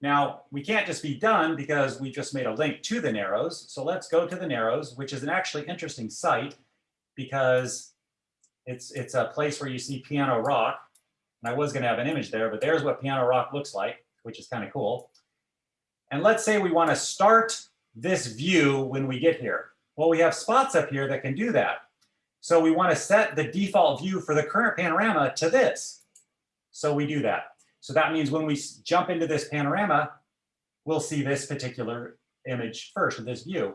Now, we can't just be done because we just made a link to the Narrows. So let's go to the Narrows, which is an actually interesting site because it's, it's a place where you see Piano Rock. And I was going to have an image there, but there's what Piano Rock looks like, which is kind of cool. And let's say we want to start this view when we get here. Well, we have spots up here that can do that. So we want to set the default view for the current panorama to this. So we do that. So that means when we jump into this panorama, we'll see this particular image first, this view.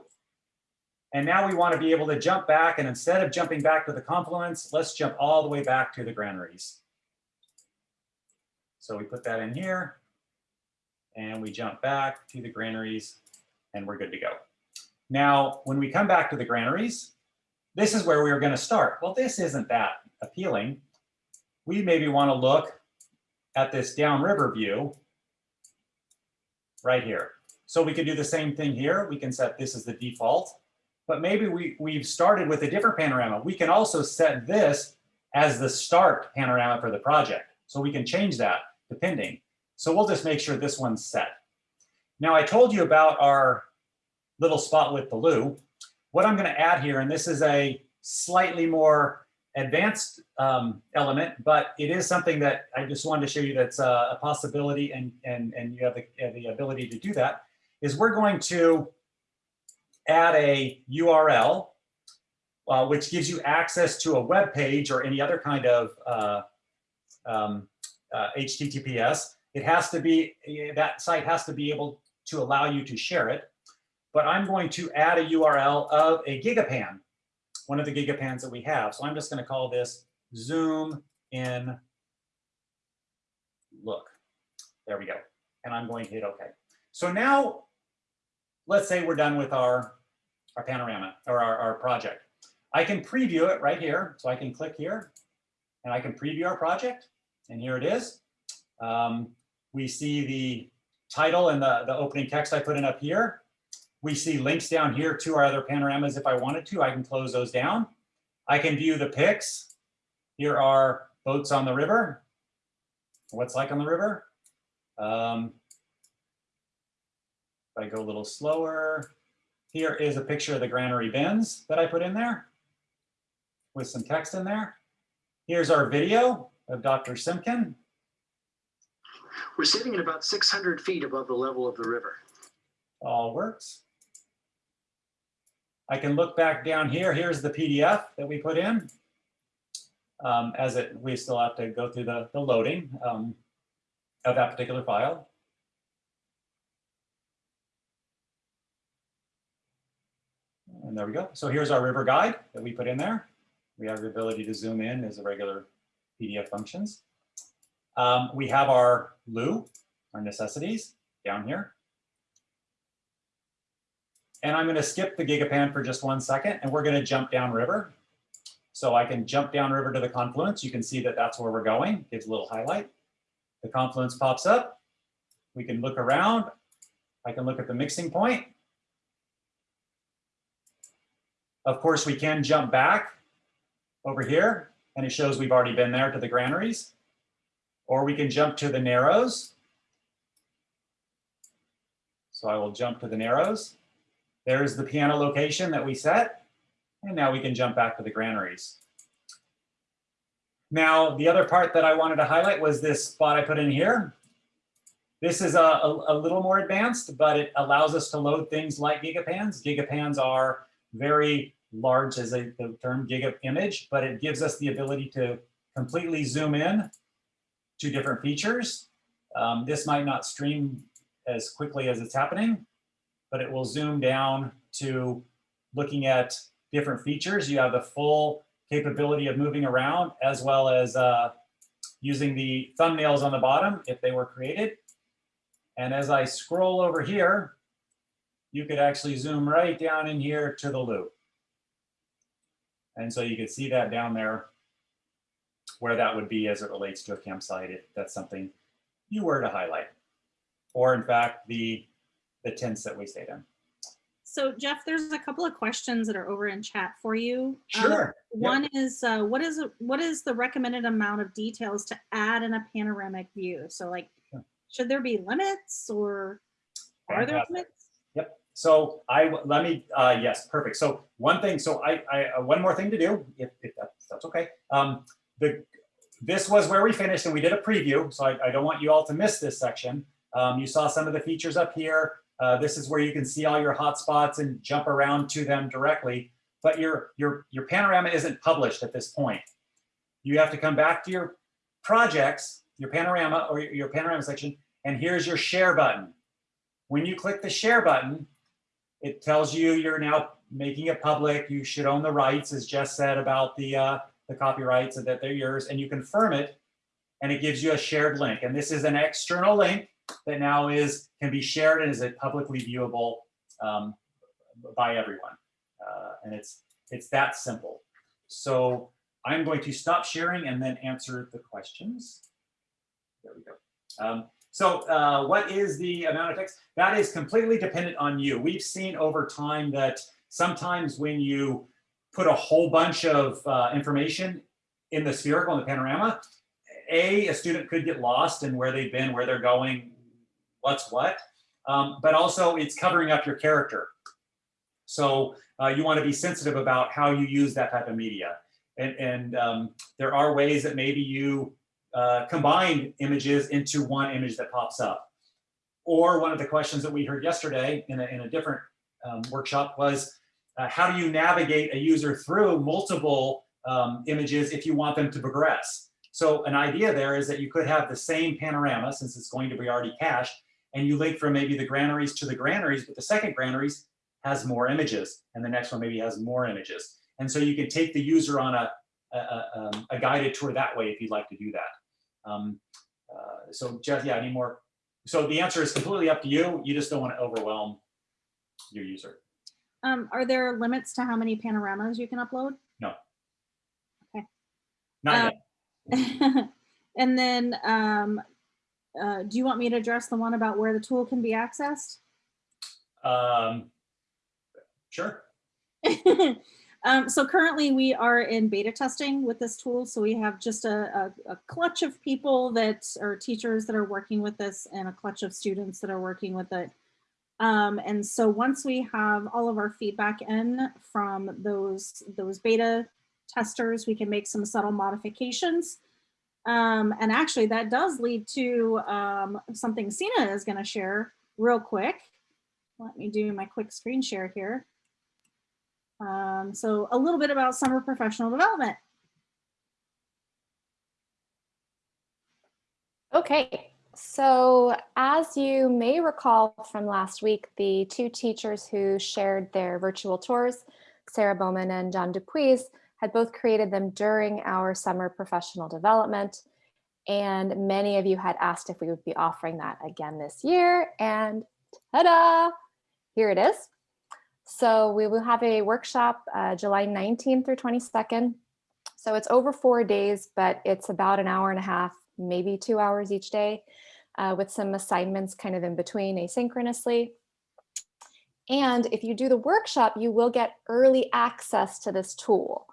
And now we want to be able to jump back, and instead of jumping back to the confluence, let's jump all the way back to the granaries. So we put that in here, and we jump back to the granaries, and we're good to go. Now, when we come back to the granaries, this is where we were going to start. Well, this isn't that appealing. We maybe want to look at this downriver view right here. So we could do the same thing here. We can set this as the default, but maybe we, we've started with a different panorama. We can also set this as the start panorama for the project. So we can change that depending. So we'll just make sure this one's set. Now I told you about our little spot with Baloo. What I'm gonna add here, and this is a slightly more advanced um, element, but it is something that I just wanted to show you that's a, a possibility and, and, and you have the, have the ability to do that, is we're going to add a URL, uh, which gives you access to a web page or any other kind of uh, um, uh, HTTPS. It has to be, that site has to be able to allow you to share it. But I'm going to add a URL of a gigapan one of the gigapans that we have. So I'm just going to call this zoom in look. There we go. And I'm going to hit OK. So now let's say we're done with our, our panorama or our, our project. I can preview it right here. So I can click here and I can preview our project. And here it is. Um, we see the title and the, the opening text I put in up here. We see links down here to our other panoramas if I wanted to. I can close those down. I can view the pics. Here are boats on the river. What's like on the river. Um, if I go a little slower, here is a picture of the granary bins that I put in there with some text in there. Here's our video of Dr. Simkin. We're sitting at about 600 feet above the level of the river. All works. I can look back down here. Here's the PDF that we put in. Um, as it, we still have to go through the, the loading um, of that particular file. And there we go. So here's our river guide that we put in there. We have the ability to zoom in as a regular PDF functions. Um, we have our LU, our necessities down here. And I'm going to skip the Gigapan for just one second, and we're going to jump downriver. So I can jump downriver to the confluence. You can see that that's where we're going. Gives a little highlight. The confluence pops up. We can look around. I can look at the mixing point. Of course, we can jump back over here, and it shows we've already been there to the granaries. Or we can jump to the narrows. So I will jump to the narrows. There's the piano location that we set. And now we can jump back to the granaries. Now, the other part that I wanted to highlight was this spot I put in here. This is a, a, a little more advanced, but it allows us to load things like gigapans. Gigapans are very large as a, the term giga image, but it gives us the ability to completely zoom in to different features. Um, this might not stream as quickly as it's happening, but it will zoom down to looking at different features. You have the full capability of moving around as well as uh, using the thumbnails on the bottom if they were created. And as I scroll over here, you could actually zoom right down in here to the loop. And so you can see that down there where that would be as it relates to a campsite if that's something you were to highlight. Or in fact, the, the tents that we stayed in. So Jeff, there's a couple of questions that are over in chat for you. Um, Sure. Yep. One is, uh, what is, what is the recommended amount of details to add in a panoramic view? So like, Yeah. should there be limits or are there limits? Yep. So I let me, uh, yes, perfect. So one thing, so I, I, uh, one more thing to do, if, if that's, that's okay. Um, the, this was where we finished and we did a preview. So I, I don't want you all to miss this section. Um, you saw some of the features up here. Uh, this is where you can see all your hotspots and jump around to them directly. But your, your, your panorama isn't published at this point. You have to come back to your projects, your panorama or your, your panorama section, and here's your share button. When you click the share button, it tells you you're now making it public. You should own the rights, as Jess said about the uh, the copyrights and that they're yours, and you confirm it, and it gives you a shared link. And this is an external link that now is can be shared and is it publicly viewable um, by everyone. Uh, and it's it's that simple. So I'm going to stop sharing and then answer the questions. There we go. Um, so uh, what is the amount of text? That is completely dependent on you. We've seen over time that sometimes when you put a whole bunch of uh, information in the spherical, in the panorama, A, a student could get lost in where they've been, where they're going, what's what, um, but also it's covering up your character. So uh, you want to be sensitive about how you use that type of media. And, and um, there are ways that maybe you uh, combine images into one image that pops up. Or one of the questions that we heard yesterday in a, in a different um, workshop was, uh, how do you navigate a user through multiple um, images if you want them to progress? So an idea there is that you could have the same panorama, since it's going to be already cached, and you link from maybe the granaries to the granaries, but the second granaries has more images, and the next one maybe has more images. And so you can take the user on a, a, a, um, a guided tour that way if you'd like to do that. Um, uh, so Jeff, yeah, any more? So the answer is completely up to you. You just don't want to overwhelm your user. Um, are there limits to how many panoramas you can upload? No. Okay. Not Uh, yet. [LAUGHS] and then, um, uh, do you want me to address the one about where the tool can be accessed? Um, sure. [LAUGHS] um, so currently we are in beta testing with this tool. So we have just a, a, a clutch of people that are teachers that are working with this and a clutch of students that are working with it. Um, and so once we have all of our feedback in from those, those beta testers, we can make some subtle modifications. Um, and actually that does lead to um, something Sina is gonna share real quick. Let me do my quick screen share here. Um, so a little bit about summer professional development. Okay, so as you may recall from last week, the two teachers who shared their virtual tours, Sarah Bowman and John Dupuis, had both created them during our summer professional development. And many of you had asked if we would be offering that again this year. And ta-da, here it is. So we will have a workshop uh, July 19th through 22nd. So it's over four days, but it's about an hour and a half, maybe two hours each day uh, with some assignments kind of in between asynchronously. And if you do the workshop, you will get early access to this tool.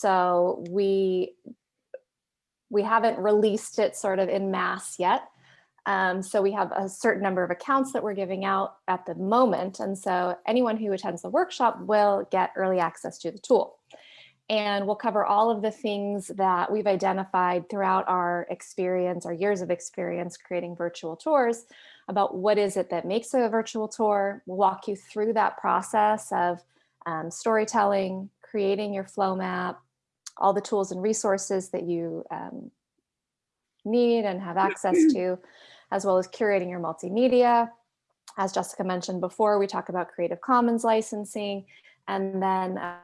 So we, we haven't released it sort of in mass yet, Um, so we have a certain number of accounts that we're giving out at the moment. And so anyone who attends the workshop will get early access to the tool. And we'll cover all of the things that we've identified throughout our experience, our years of experience creating virtual tours about what is it that makes a virtual tour. We'll walk you through that process of um, storytelling, creating your flow map, all the tools and resources that you um, need and have access to, as well as curating your multimedia. As Jessica mentioned before, we talk about Creative Commons licensing, and then uh,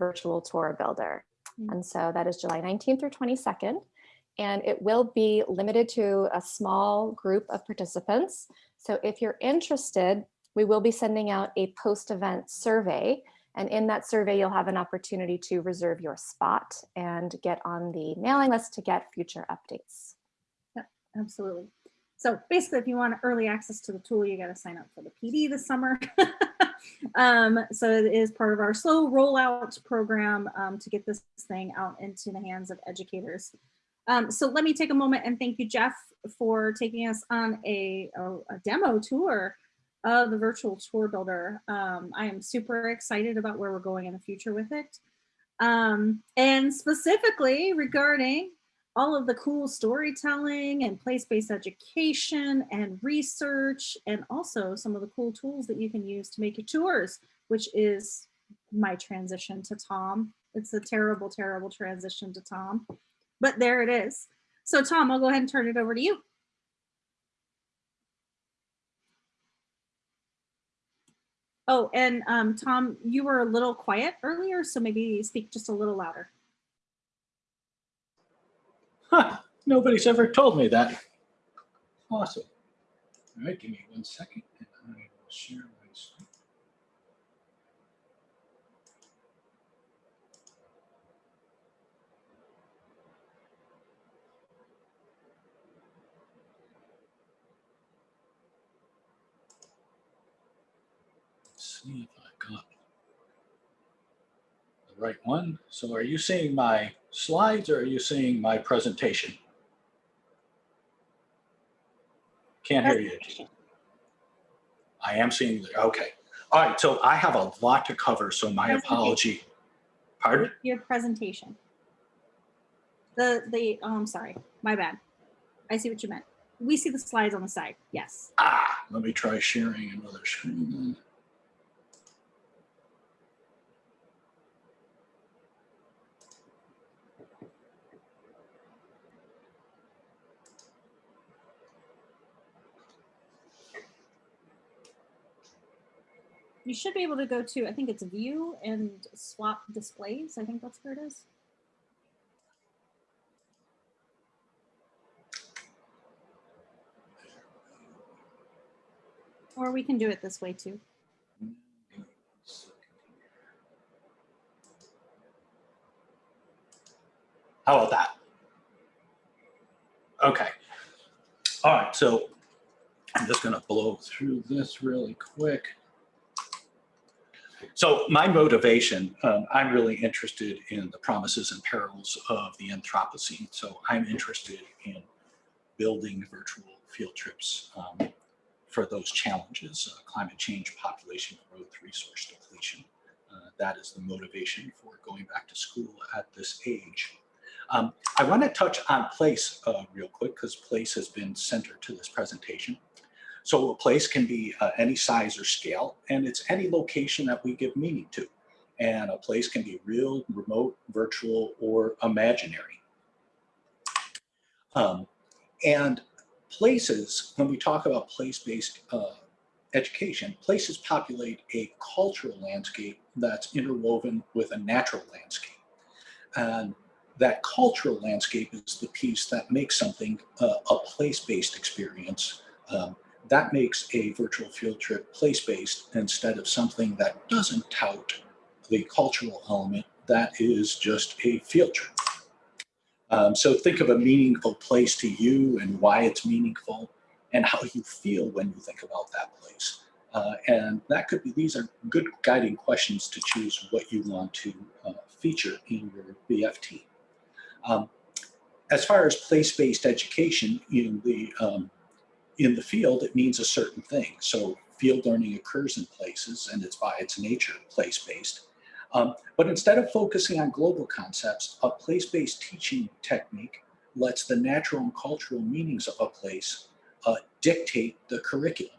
virtual tour builder. Mm. And so that is July 19th through 22nd. And it will be limited to a small group of participants. So if you're interested, we will be sending out a post-event survey. And in that survey, you'll have an opportunity to reserve your spot and get on the mailing list to get future updates. Absolutely. So basically, if you want early access to the tool, you got to sign up for the PD this summer. [LAUGHS] um, so it is part of our slow rollout program um, to get this thing out into the hands of educators. Um, so let me take a moment and thank you, Jeff, for taking us on a, a, a demo tour of the virtual tour builder. Um, I am super excited about where we're going in the future with it. Um, and specifically regarding all of the cool storytelling and place-based education and research and also some of the cool tools that you can use to make your tours, which is my transition to Tom. It's a terrible, terrible transition to Tom, but there it is. So Tom, I'll go ahead and turn it over to you. Oh, and um, Tom, you were a little quiet earlier, so maybe speak just a little louder. Huh, nobody's ever told me that. Awesome. All right, give me one second and I will share my screen. Let's see if I got the right one. So are you seeing my slides or are you seeing my presentation? Can't hear you. I am seeing, the- okay. All right, so I have a lot to cover, so my apology. Pardon? Your presentation. The, the, oh, I'm sorry, my bad. I see what you meant. We see the slides on the side, yes. Ah, let me try sharing another screen You should be able to go to, I think it's view and swap displays. I think that's where it is. Or we can do it this way too. How about that? Okay. All right, so I'm just gonna blow through this really quick. So my motivation, um, I'm really interested in the promises and perils of the Anthropocene. So I'm interested in building virtual field trips um, for those challenges, uh, climate change, population growth, resource depletion. Uh, that is the motivation for going back to school at this age. Um, I want to touch on place uh, real quick because place has been center to this presentation. So a place can be uh, any size or scale, and it's any location that we give meaning to. And a place can be real, remote, virtual, or imaginary. Um, and places, when we talk about place-based uh, education, places populate a cultural landscape that's interwoven with a natural landscape. And that cultural landscape is the piece that makes something uh, a place-based experience. Um, that makes a virtual field trip place-based instead of something that doesn't tout the cultural element that is just a field trip. Um, so think of a meaningful place to you and why it's meaningful and how you feel when you think about that place. Uh, and that could be, these are good guiding questions to choose what you want to uh, feature in your VFT. Um, as far as place-based education in the um, in the field, it means a certain thing. So field learning occurs in places, and it's by its nature place-based. Um, but instead of focusing on global concepts, a place-based teaching technique lets the natural and cultural meanings of a place uh, dictate the curriculum.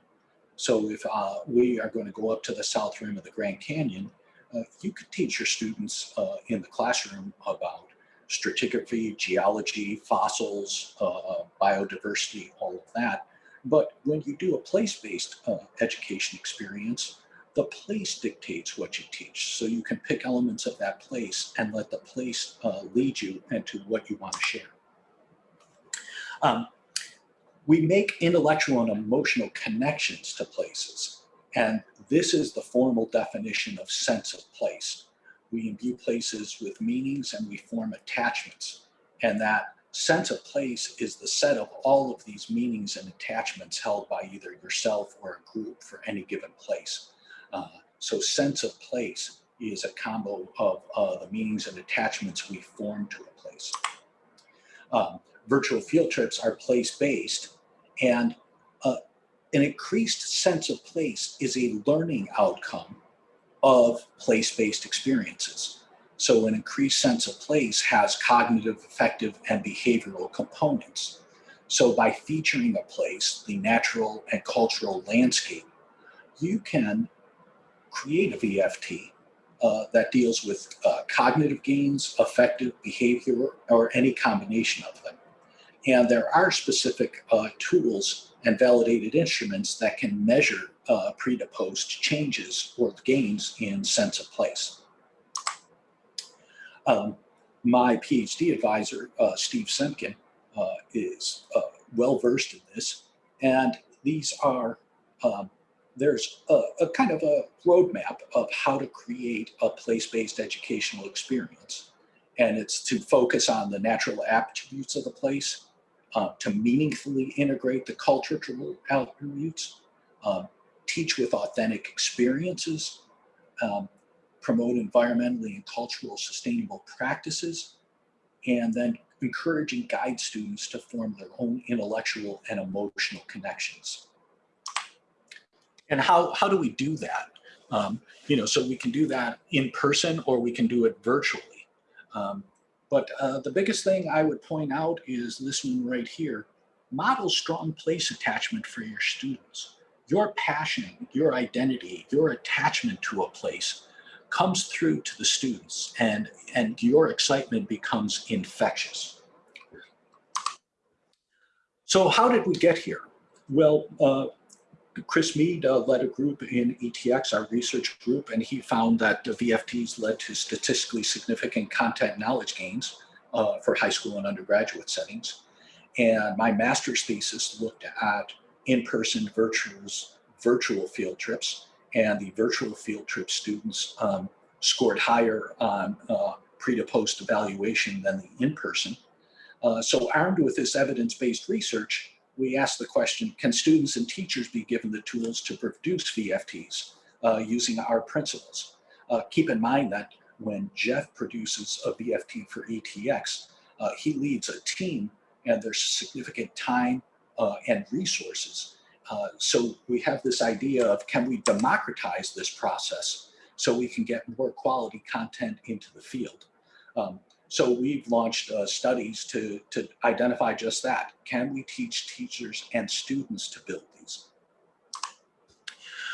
So if uh, we are going to go up to the south rim of the Grand Canyon, uh, you could teach your students uh, in the classroom about stratigraphy, geology, fossils, uh, biodiversity, all of that. But when you do a place-based uh, education experience, the place dictates what you teach. So you can pick elements of that place and let the place uh, lead you into what you want to share. Um, we make intellectual and emotional connections to places. And this is the formal definition of sense of place. We imbue places with meanings and we form attachments. And that sense of place is the set of all of these meanings and attachments held by either yourself or a group for any given place. Uh, so sense of place is a combo of uh, the meanings and attachments we form to a place. Um, virtual field trips are place-based and uh, an increased sense of place is a learning outcome of place-based experiences. So an increased sense of place has cognitive, affective, and behavioral components. So by featuring a place, the natural and cultural landscape, you can create a VFT uh, that deals with uh, cognitive gains, affective behavior, or any combination of them. And there are specific uh, tools and validated instruments that can measure uh, pre to post changes or gains in sense of place. Um, my PhD advisor, uh, Steve Semken, uh, is uh, well versed in this. And these are, um, there's a, a kind of a roadmap of how to create a place-based educational experience. And it's to focus on the natural attributes of the place, uh, to meaningfully integrate the cultural attributes, um, teach with authentic experiences, um, promote environmentally and cultural sustainable practices, and then encourage and guide students to form their own intellectual and emotional connections. And how, how do we do that? Um, you know, so we can do that in person or we can do it virtually. Um, but uh, the biggest thing I would point out is this one right here. Model strong place attachment for your students. Your passion, your identity, your attachment to a place comes through to the students and, and your excitement becomes infectious. So how did we get here? Well, uh, Chris Mead uh, led a group in ETX, our research group, and he found that the VFTs led to statistically significant content knowledge gains uh, for high school and undergraduate settings. And my master's thesis looked at in-person virtual field trips, and the virtual field trip students um, scored higher on uh, pre to post evaluation than the in-person. Uh, so armed with this evidence-based research, we asked the question, can students and teachers be given the tools to produce VFTs uh, using our principles? Uh, keep in mind that when Jeff produces a VFT for ETX, uh, he leads a team and there's significant time uh, and resources. Uh, so we have this idea of can we democratize this process so we can get more quality content into the field. Um, so we've launched uh, studies to, to identify just that. Can we teach teachers and students to build these?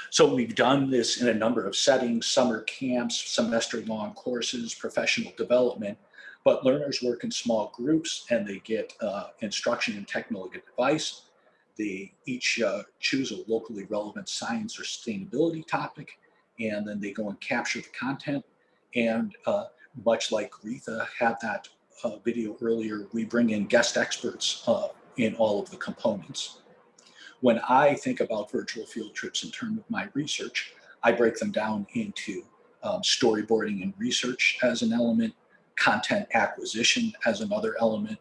So we've done this in a number of settings, summer camps, semester long courses, professional development, but learners work in small groups and they get uh, instruction and technical advice. They each uh, choose a locally relevant science or sustainability topic, and then they go and capture the content. And uh, much like Retha had that uh, video earlier, we bring in guest experts uh, in all of the components. When I think about virtual field trips in terms of my research, I break them down into um, storyboarding and research as an element, content acquisition as another element,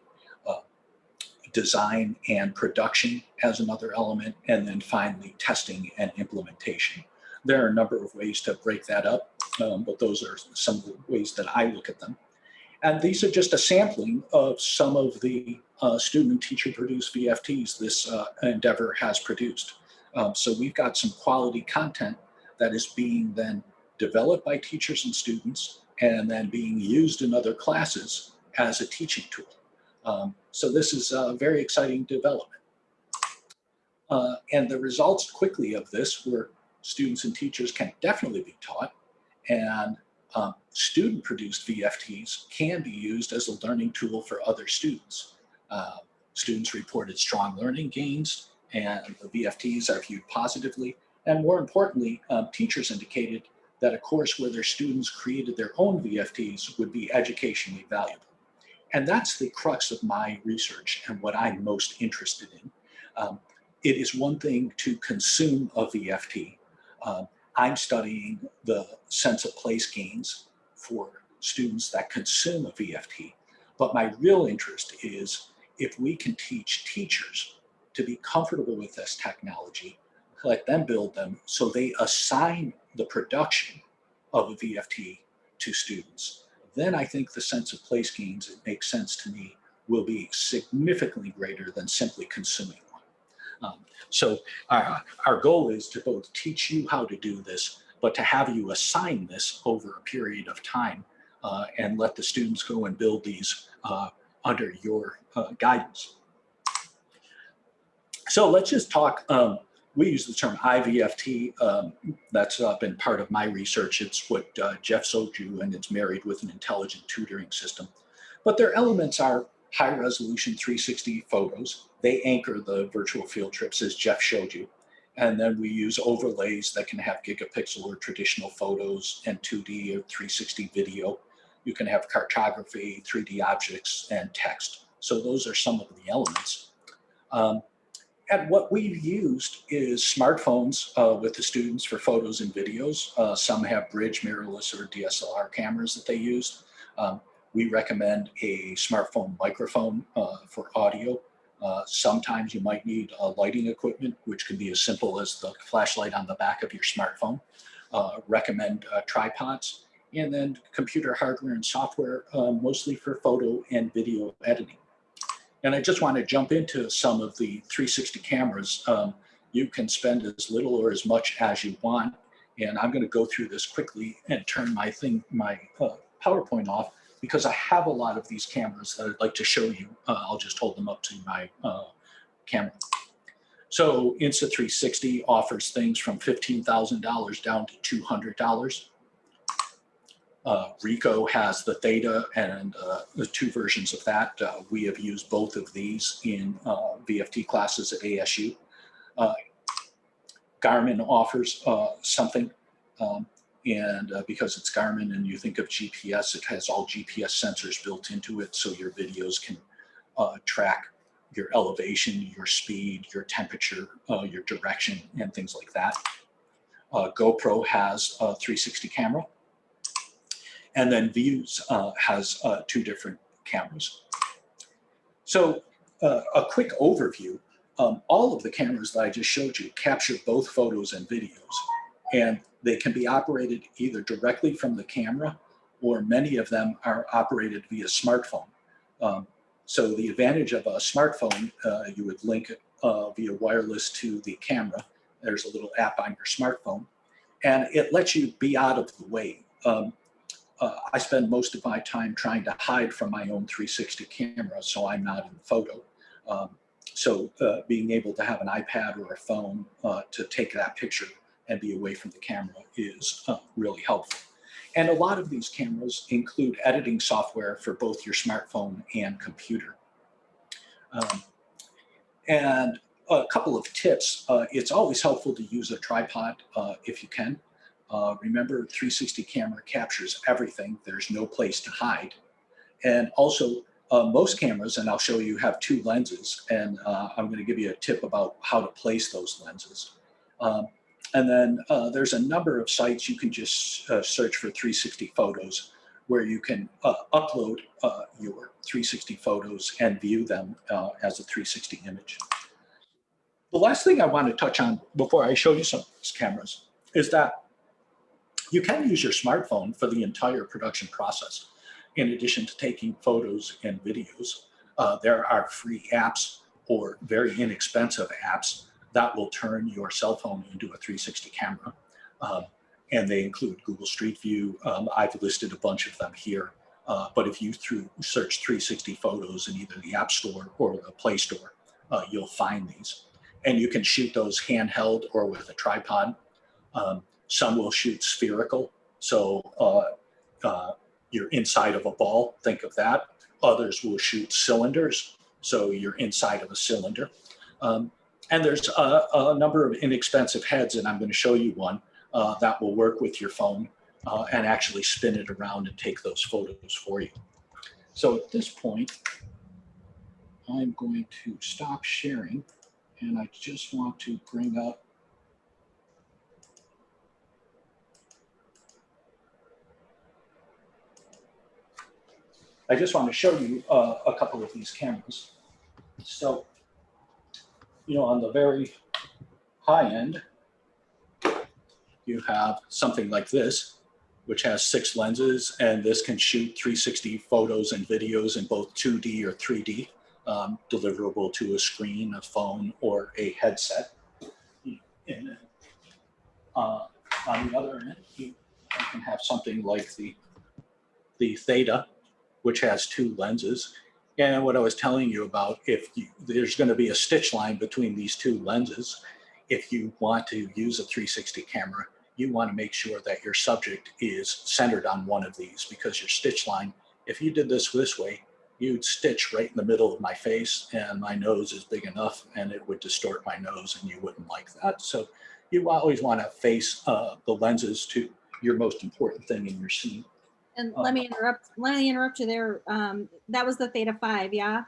design and production as another element, and then finally testing and implementation. There are a number of ways to break that up, um, but those are some of the ways that I look at them. and these are just a sampling of some of the uh, student and teacher produced VFTs this uh, endeavor has produced. Um, so we've got some quality content that is being then developed by teachers and students and then being used in other classes as a teaching tool. Um, so this is a very exciting development. Uh, and the results quickly of this were students and teachers can definitely be taught and um, student produced VFTs can be used as a learning tool for other students. Uh, students reported strong learning gains and the VFTs are viewed positively. And more importantly, um, teachers indicated that a course where their students created their own VFTs would be educationally valuable. And that's the crux of my research and what I'm most interested in. Um, it is one thing to consume a VFT. Um, I'm studying the sense of place gains for students that consume a VFT. But my real interest is if we can teach teachers to be comfortable with this technology, let them build them so they assign the production of a VFT to students. Then I think the sense of place gains, it makes sense to me, will be significantly greater than simply consuming one. Um, so our, our goal is to both teach you how to do this, but to have you assign this over a period of time uh, and let the students go and build these uh, under your uh, guidance. So let's just talk, um, we use the term IVFT. Um, that's uh, been part of my research. It's what uh, Jeff Soju and it's married with an intelligent tutoring system. But their elements are high resolution 360 photos. They anchor the virtual field trips as Jeff showed you. And then we use overlays that can have gigapixel or traditional photos and 2D or 360 video. You can have cartography, 3D objects, and text. So those are some of the elements. Um, and what we've used is smartphones uh, with the students for photos and videos. Uh, some have bridge, mirrorless, or DSLR cameras that they use. Um, we recommend a smartphone microphone uh, for audio. Uh, sometimes you might need uh, lighting equipment, which can be as simple as the flashlight on the back of your smartphone. Uh, recommend tripods and then computer hardware and software, mostly for photo and video editing. And I just want to jump into some of the 360 cameras. Um, you can spend as little or as much as you want. And I'm going to go through this quickly and turn my thing, my uh, PowerPoint off because I have a lot of these cameras that I'd like to show you. Uh, I'll just hold them up to my uh, camera. So Insta360 offers things from $15,000 down to $200. Uh, Ricoh has the Theta and uh, the two versions of that. Uh, we have used both of these in uh, VFT classes at ASU. Uh, Garmin offers uh, something, um, and because it's Garmin and you think of GPS, it has all GPS sensors built into it, so your videos can track your elevation, your speed, your temperature, your direction, and things like that. GoPro has a 360 camera. And then Vuze uh, has uh, two different cameras. So uh, a quick overview, um, all of the cameras that I just showed you capture both photos and videos. And they can be operated either directly from the camera or many of them are operated via smartphone. Um, so the advantage of a smartphone, uh, you would link it uh, via wireless to the camera. There's a little app on your smartphone and it lets you be out of the way. Um, uh, I spend most of my time trying to hide from my own 360 camera so I'm not in the photo. Um, so uh, being able to have an iPad or a phone uh, to take that picture and be away from the camera is uh, really helpful. And a lot of these cameras include editing software for both your smartphone and computer. Um, and a couple of tips, uh, it's always helpful to use a tripod uh, if you can. Uh, remember, 360 camera captures everything. There's no place to hide. And also, uh, most cameras, and I'll show you, have two lenses. And uh, I'm going to give you a tip about how to place those lenses. Um, and then uh, there's a number of sites you can just uh, search for 360 photos where you can uh, upload your 360 photos and view them as a 360 image. The last thing I want to touch on before I show you some of these cameras is that you can use your smartphone for the entire production process. in addition to taking photos and videos, uh, there are free apps or very inexpensive apps that will turn your cell phone into a 360 camera. Um, and they include Google Street View. Um, I've listed a bunch of them here. Uh, but if you through search 360 photos in either the App Store or the Play Store, uh, you'll find these. And you can shoot those handheld or with a tripod. Um, some will shoot spherical. So uh, uh, you're inside of a ball, think of that. Others will shoot cylinders. So you're inside of a cylinder. Um, and there's a, a, number of inexpensive heads, and I'm going to show you one uh, that will work with your phone uh, and actually spin it around and take those photos for you. So at this point, I'm going to stop sharing, and I just want to bring up I just want to show you uh, a couple of these cameras. So, you know, on the very high end, you have something like this, which has six lenses, and this can shoot 360 photos and videos in both 2D or 3D, um, deliverable to a screen, a phone, or a headset. And uh, on the other end, you can have something like the, the Theta, which has two lenses. And what I was telling you about, if you, there's going to be a stitch line between these two lenses, if you want to use a 360 camera, you want to make sure that your subject is centered on one of these because your stitch line, if you did this this way, you'd stitch right in the middle of my face and my nose is big enough and it would distort my nose and you wouldn't like that. So you always want to face uh, the lenses to your most important thing in your scene. And Uh, let me interrupt, let me interrupt you there. Um, that was the Theta 5, yeah?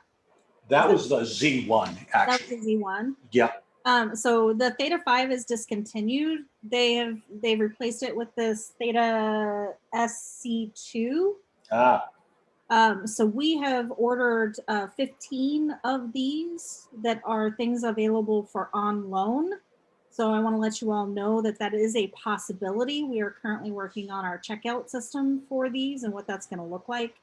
That was the Z1 That was actually. the Z1. Yeah, Um, so the Theta 5 is discontinued. They have, they've replaced it with this Theta SC2. ah, Um, so we have ordered uh, 15 of these that are things available for on loan. So I want to let you all know that that is a possibility. We are currently working on our checkout system for these and what that's going to look like.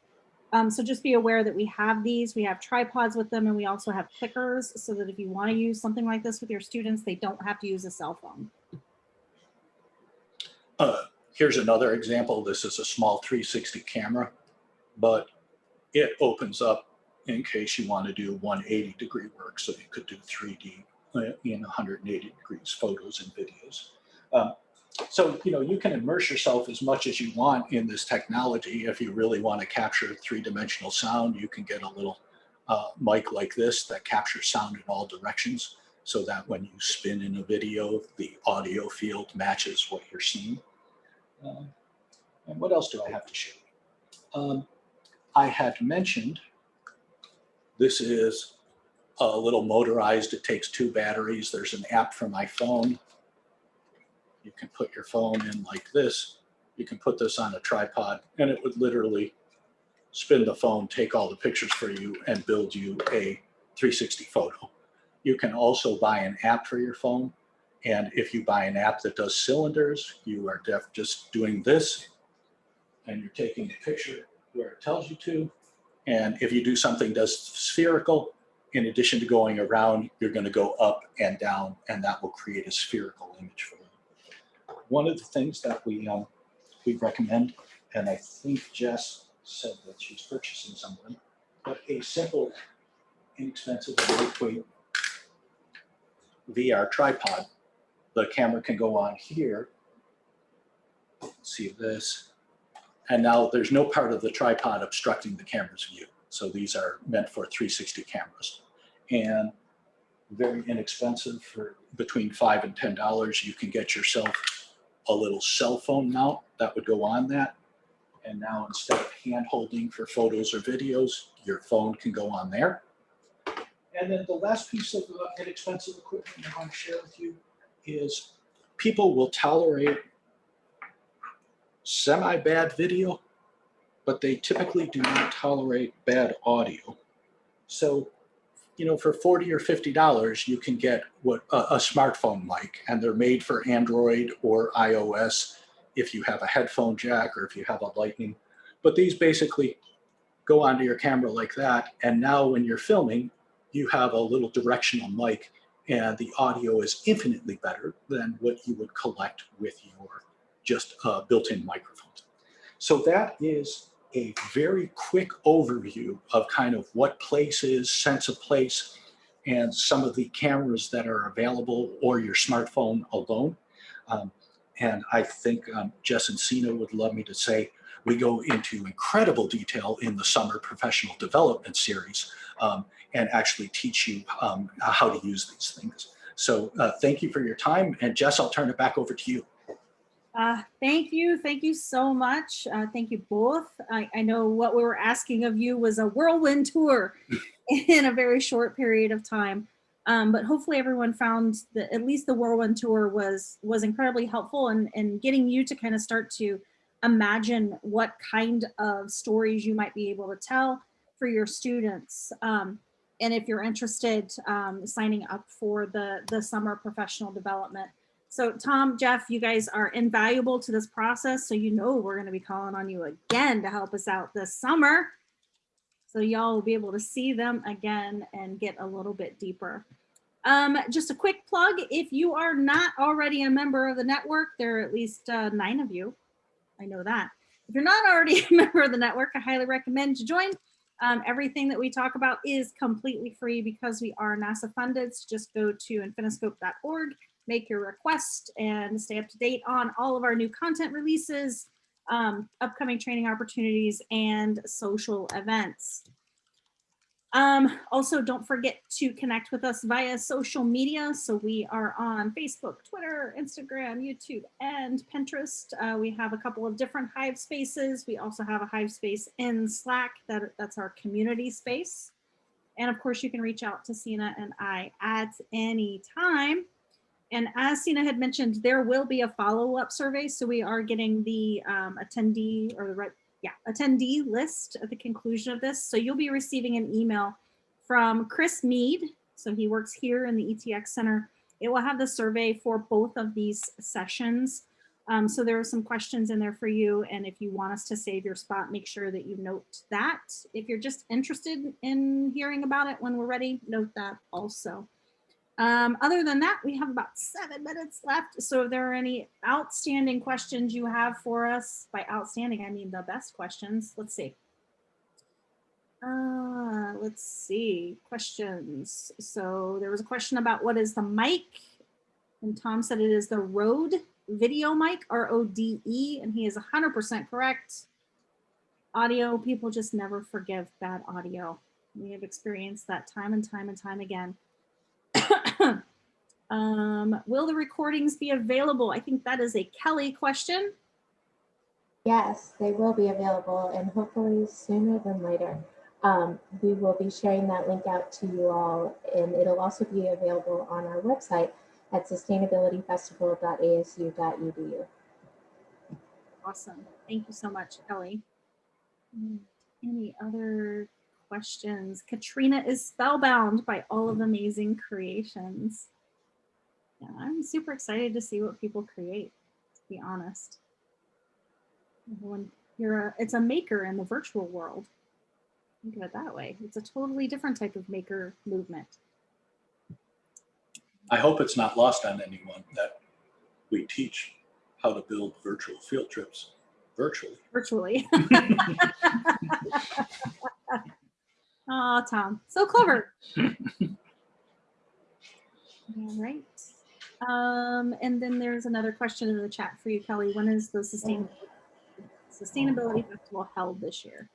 Um, so just be aware that we have these, we have tripods with them, and we also have clickers so that if you want to use something like this with your students, they don't have to use a cell phone. Uh, here's another example. This is a small 360 camera, but it opens up in case you want to do 180 degree work. So you could do 3D uh, in 180 degrees photos and videos. Um, so, you know, you can immerse yourself as much as you want in this technology. If you really want to capture three-dimensional sound, you can get a little uh, mic like this that captures sound in all directions so that when you spin in a video, the audio field matches what you're seeing. Uh, and what else do I have to show? Um, I had mentioned this is a little motorized. It takes two batteries. There's an app for my phone. You can put your phone in like this. You can put this on a tripod and it would literally spin the phone, take all the pictures for you and build you a 360 photo. You can also buy an app for your phone. And if you buy an app that does cylinders, you are just doing this and you're taking a picture where it tells you to. And if you do something that's spherical, in addition to going around, you're going to go up and down, and that will create a spherical image for you. One of the things that we um, we recommend, and I think Jess said that she's purchasing some of them, but a simple, inexpensive, lightweight VR tripod. The camera can go on here. See this? And now there's no part of the tripod obstructing the camera's view. So these are meant for 360 cameras. And very inexpensive for between five and ten dollars. You can get yourself a little cell phone mount that would go on that. And now instead of hand holding for photos or videos, your phone can go on there. And then the last piece of uh, inexpensive equipment I want to share with you is people will tolerate semi-bad video, but they typically do not tolerate bad audio. So, you know, for 40 or $50, you can get what a, a smartphone mic, and they're made for Android or iOS if you have a headphone jack or if you have a lightning. But these basically go onto your camera like that. And now when you're filming, you have a little directional mic and the audio is infinitely better than what you would collect with your just uh, built-in microphones. So that is a very quick overview of kind of what place is, sense of place, and some of the cameras that are available or your smartphone alone. Um, and I think um, Jess and Sina would love me to say, we go into incredible detail in the summer professional development series um, and actually teach you um, how to use these things. So uh, thank you for your time. And Jess, I'll turn it back over to you. Uh, thank you. Thank you so much. Uh, thank you both. I, I know what we were asking of you was a whirlwind tour [LAUGHS] in a very short period of time. Um, but hopefully everyone found that at least the whirlwind tour was was incredibly helpful in, in getting you to kind of start to imagine what kind of stories you might be able to tell for your students. Um, and if you're interested, um, signing up for the, the summer professional development. So Tom, Jeff, you guys are invaluable to this process. So you know we're gonna be calling on you again to help us out this summer. So y'all will be able to see them again and get a little bit deeper. Um, just a quick plug, if you are not already a member of the network, there are at least uh, nine of you. I know that. If you're not already [LAUGHS] a member of the network, I highly recommend you join. Um, everything that we talk about is completely free because we are NASA funded. So just go to infiniscope.org, make your request and stay up to date on all of our new content releases, um, upcoming training opportunities and social events. Um, also, don't forget to connect with us via social media. So we are on Facebook, Twitter, Instagram, YouTube, and Pinterest. Uh, we have a couple of different Hive spaces. We also have a Hive space in Slack. That, that's our community space. And of course, you can reach out to Sina and I at any time. And as Sina had mentioned, there will be a follow-up survey. So we are getting the um, attendee or the right yeah, attendee list at the conclusion of this. So you'll be receiving an email from Chris Mead. So he works here in the ETX Center. It will have the survey for both of these sessions. Um, so there are some questions in there for you. And if you want us to save your spot, make sure that you note that. If you're just interested in hearing about it when we're ready, note that also. Um, other than that, we have about seven minutes left. So if there are any outstanding questions you have for us, by outstanding, I mean the best questions. Let's see. Uh, let's see, questions. So there was a question about what is the mic? And Tom said it is the Rode video mic, R-O-D-E, and he is 100% correct. Audio, people just never forgive bad audio. We have experienced that time and time and time again. [COUGHS] um, will the recordings be available? I think that is a Kelly question. Yes, they will be available and hopefully sooner than later. Um, we will be sharing that link out to you all and it'll also be available on our website at sustainabilityfestival.asu.edu. Awesome. Thank you so much, Kelly. Mm, Any other questions? Katrina is spellbound by all of the amazing creations. Yeah, I'm super excited to see what people create, to be honest. When you're a, it's a maker in the virtual world. Think of it that way. It's a totally different type of maker movement. I hope it's not lost on anyone that we teach how to build virtual field trips virtually. Virtually. [LAUGHS] [LAUGHS] Oh, Tom, so clever. [LAUGHS] All right. Um, and then there's another question in the chat for you, Kelly. When is the sustainability, sustainability festival held this year?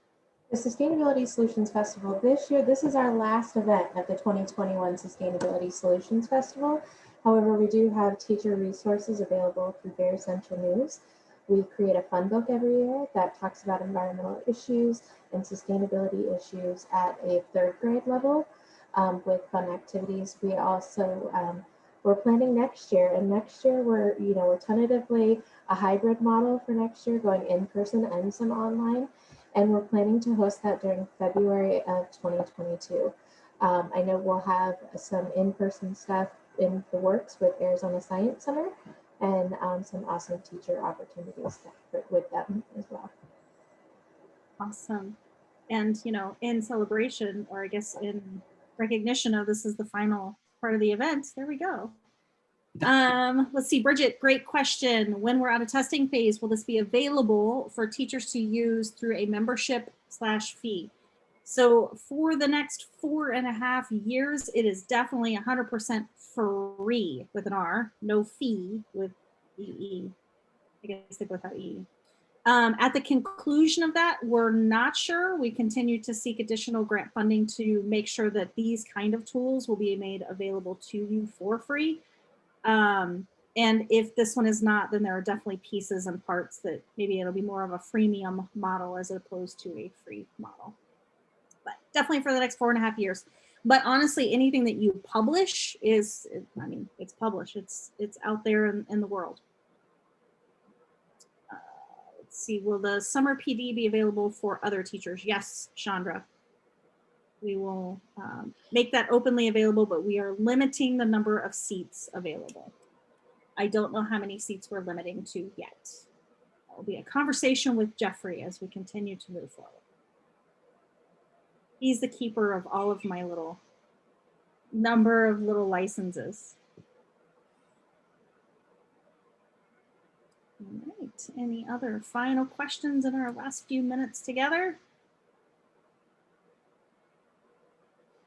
The Sustainability Solutions Festival this year, this is our last event of the 2021 Sustainability Solutions Festival. However, we do have teacher resources available through Bear Essential News. We create a fun book every year that talks about environmental issues and sustainability issues at a third grade level um, with fun activities. We also, um, we're planning next year and next year we're, you know, we're tentatively a hybrid model for next year going in person and some online. And we're planning to host that during February of 2022. Um, I know we'll have some in-person stuff in the works with Arizona Science Center and um, some awesome teacher opportunities with them as well. Awesome. And, you know, in celebration, or I guess in recognition of this is the final part of the event, there we go. Um, let's see, Bridget, great question. When we're out of testing phase, will this be available for teachers to use through a membership slash fee? So for the next four and a half years, it is definitely 100% free with an R, no fee with EE. I guess they both have E. Um, at the conclusion of that, we're not sure. We continue to seek additional grant funding to make sure that these kind of tools will be made available to you for free. Um, and if this one is not, then there are definitely pieces and parts that maybe it'll be more of a freemium model as opposed to a free model. Definitely for the next four and a half years. But honestly, anything that you publish is, I mean, it's published. It's it's out there in, in the world. Uh, let's see, will the summer PD be available for other teachers? Yes, Chandra. We will um, make that openly available, but we are limiting the number of seats available. I don't know how many seats we're limiting to yet. Will be a conversation with Jeffrey as we continue to move forward. He's the keeper of all of my little number of little licenses. All right, any other final questions in our last few minutes together?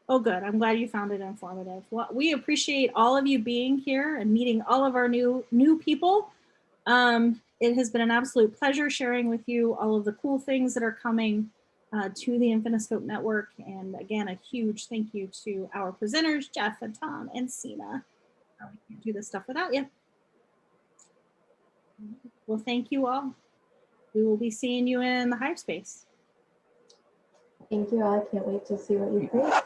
Oh, good. I'm glad you found it informative. Well, we appreciate all of you being here and meeting all of our new new people. Um, it has been an absolute pleasure sharing with you all of the cool things that are coming uh, to the Infiniscope Network. And again, a huge thank you to our presenters, Jeff and Tom and Sina. We can't do this stuff without you. Well, thank you all. We will be seeing you in the Hive space. Thank you all. I can't wait to see what you create.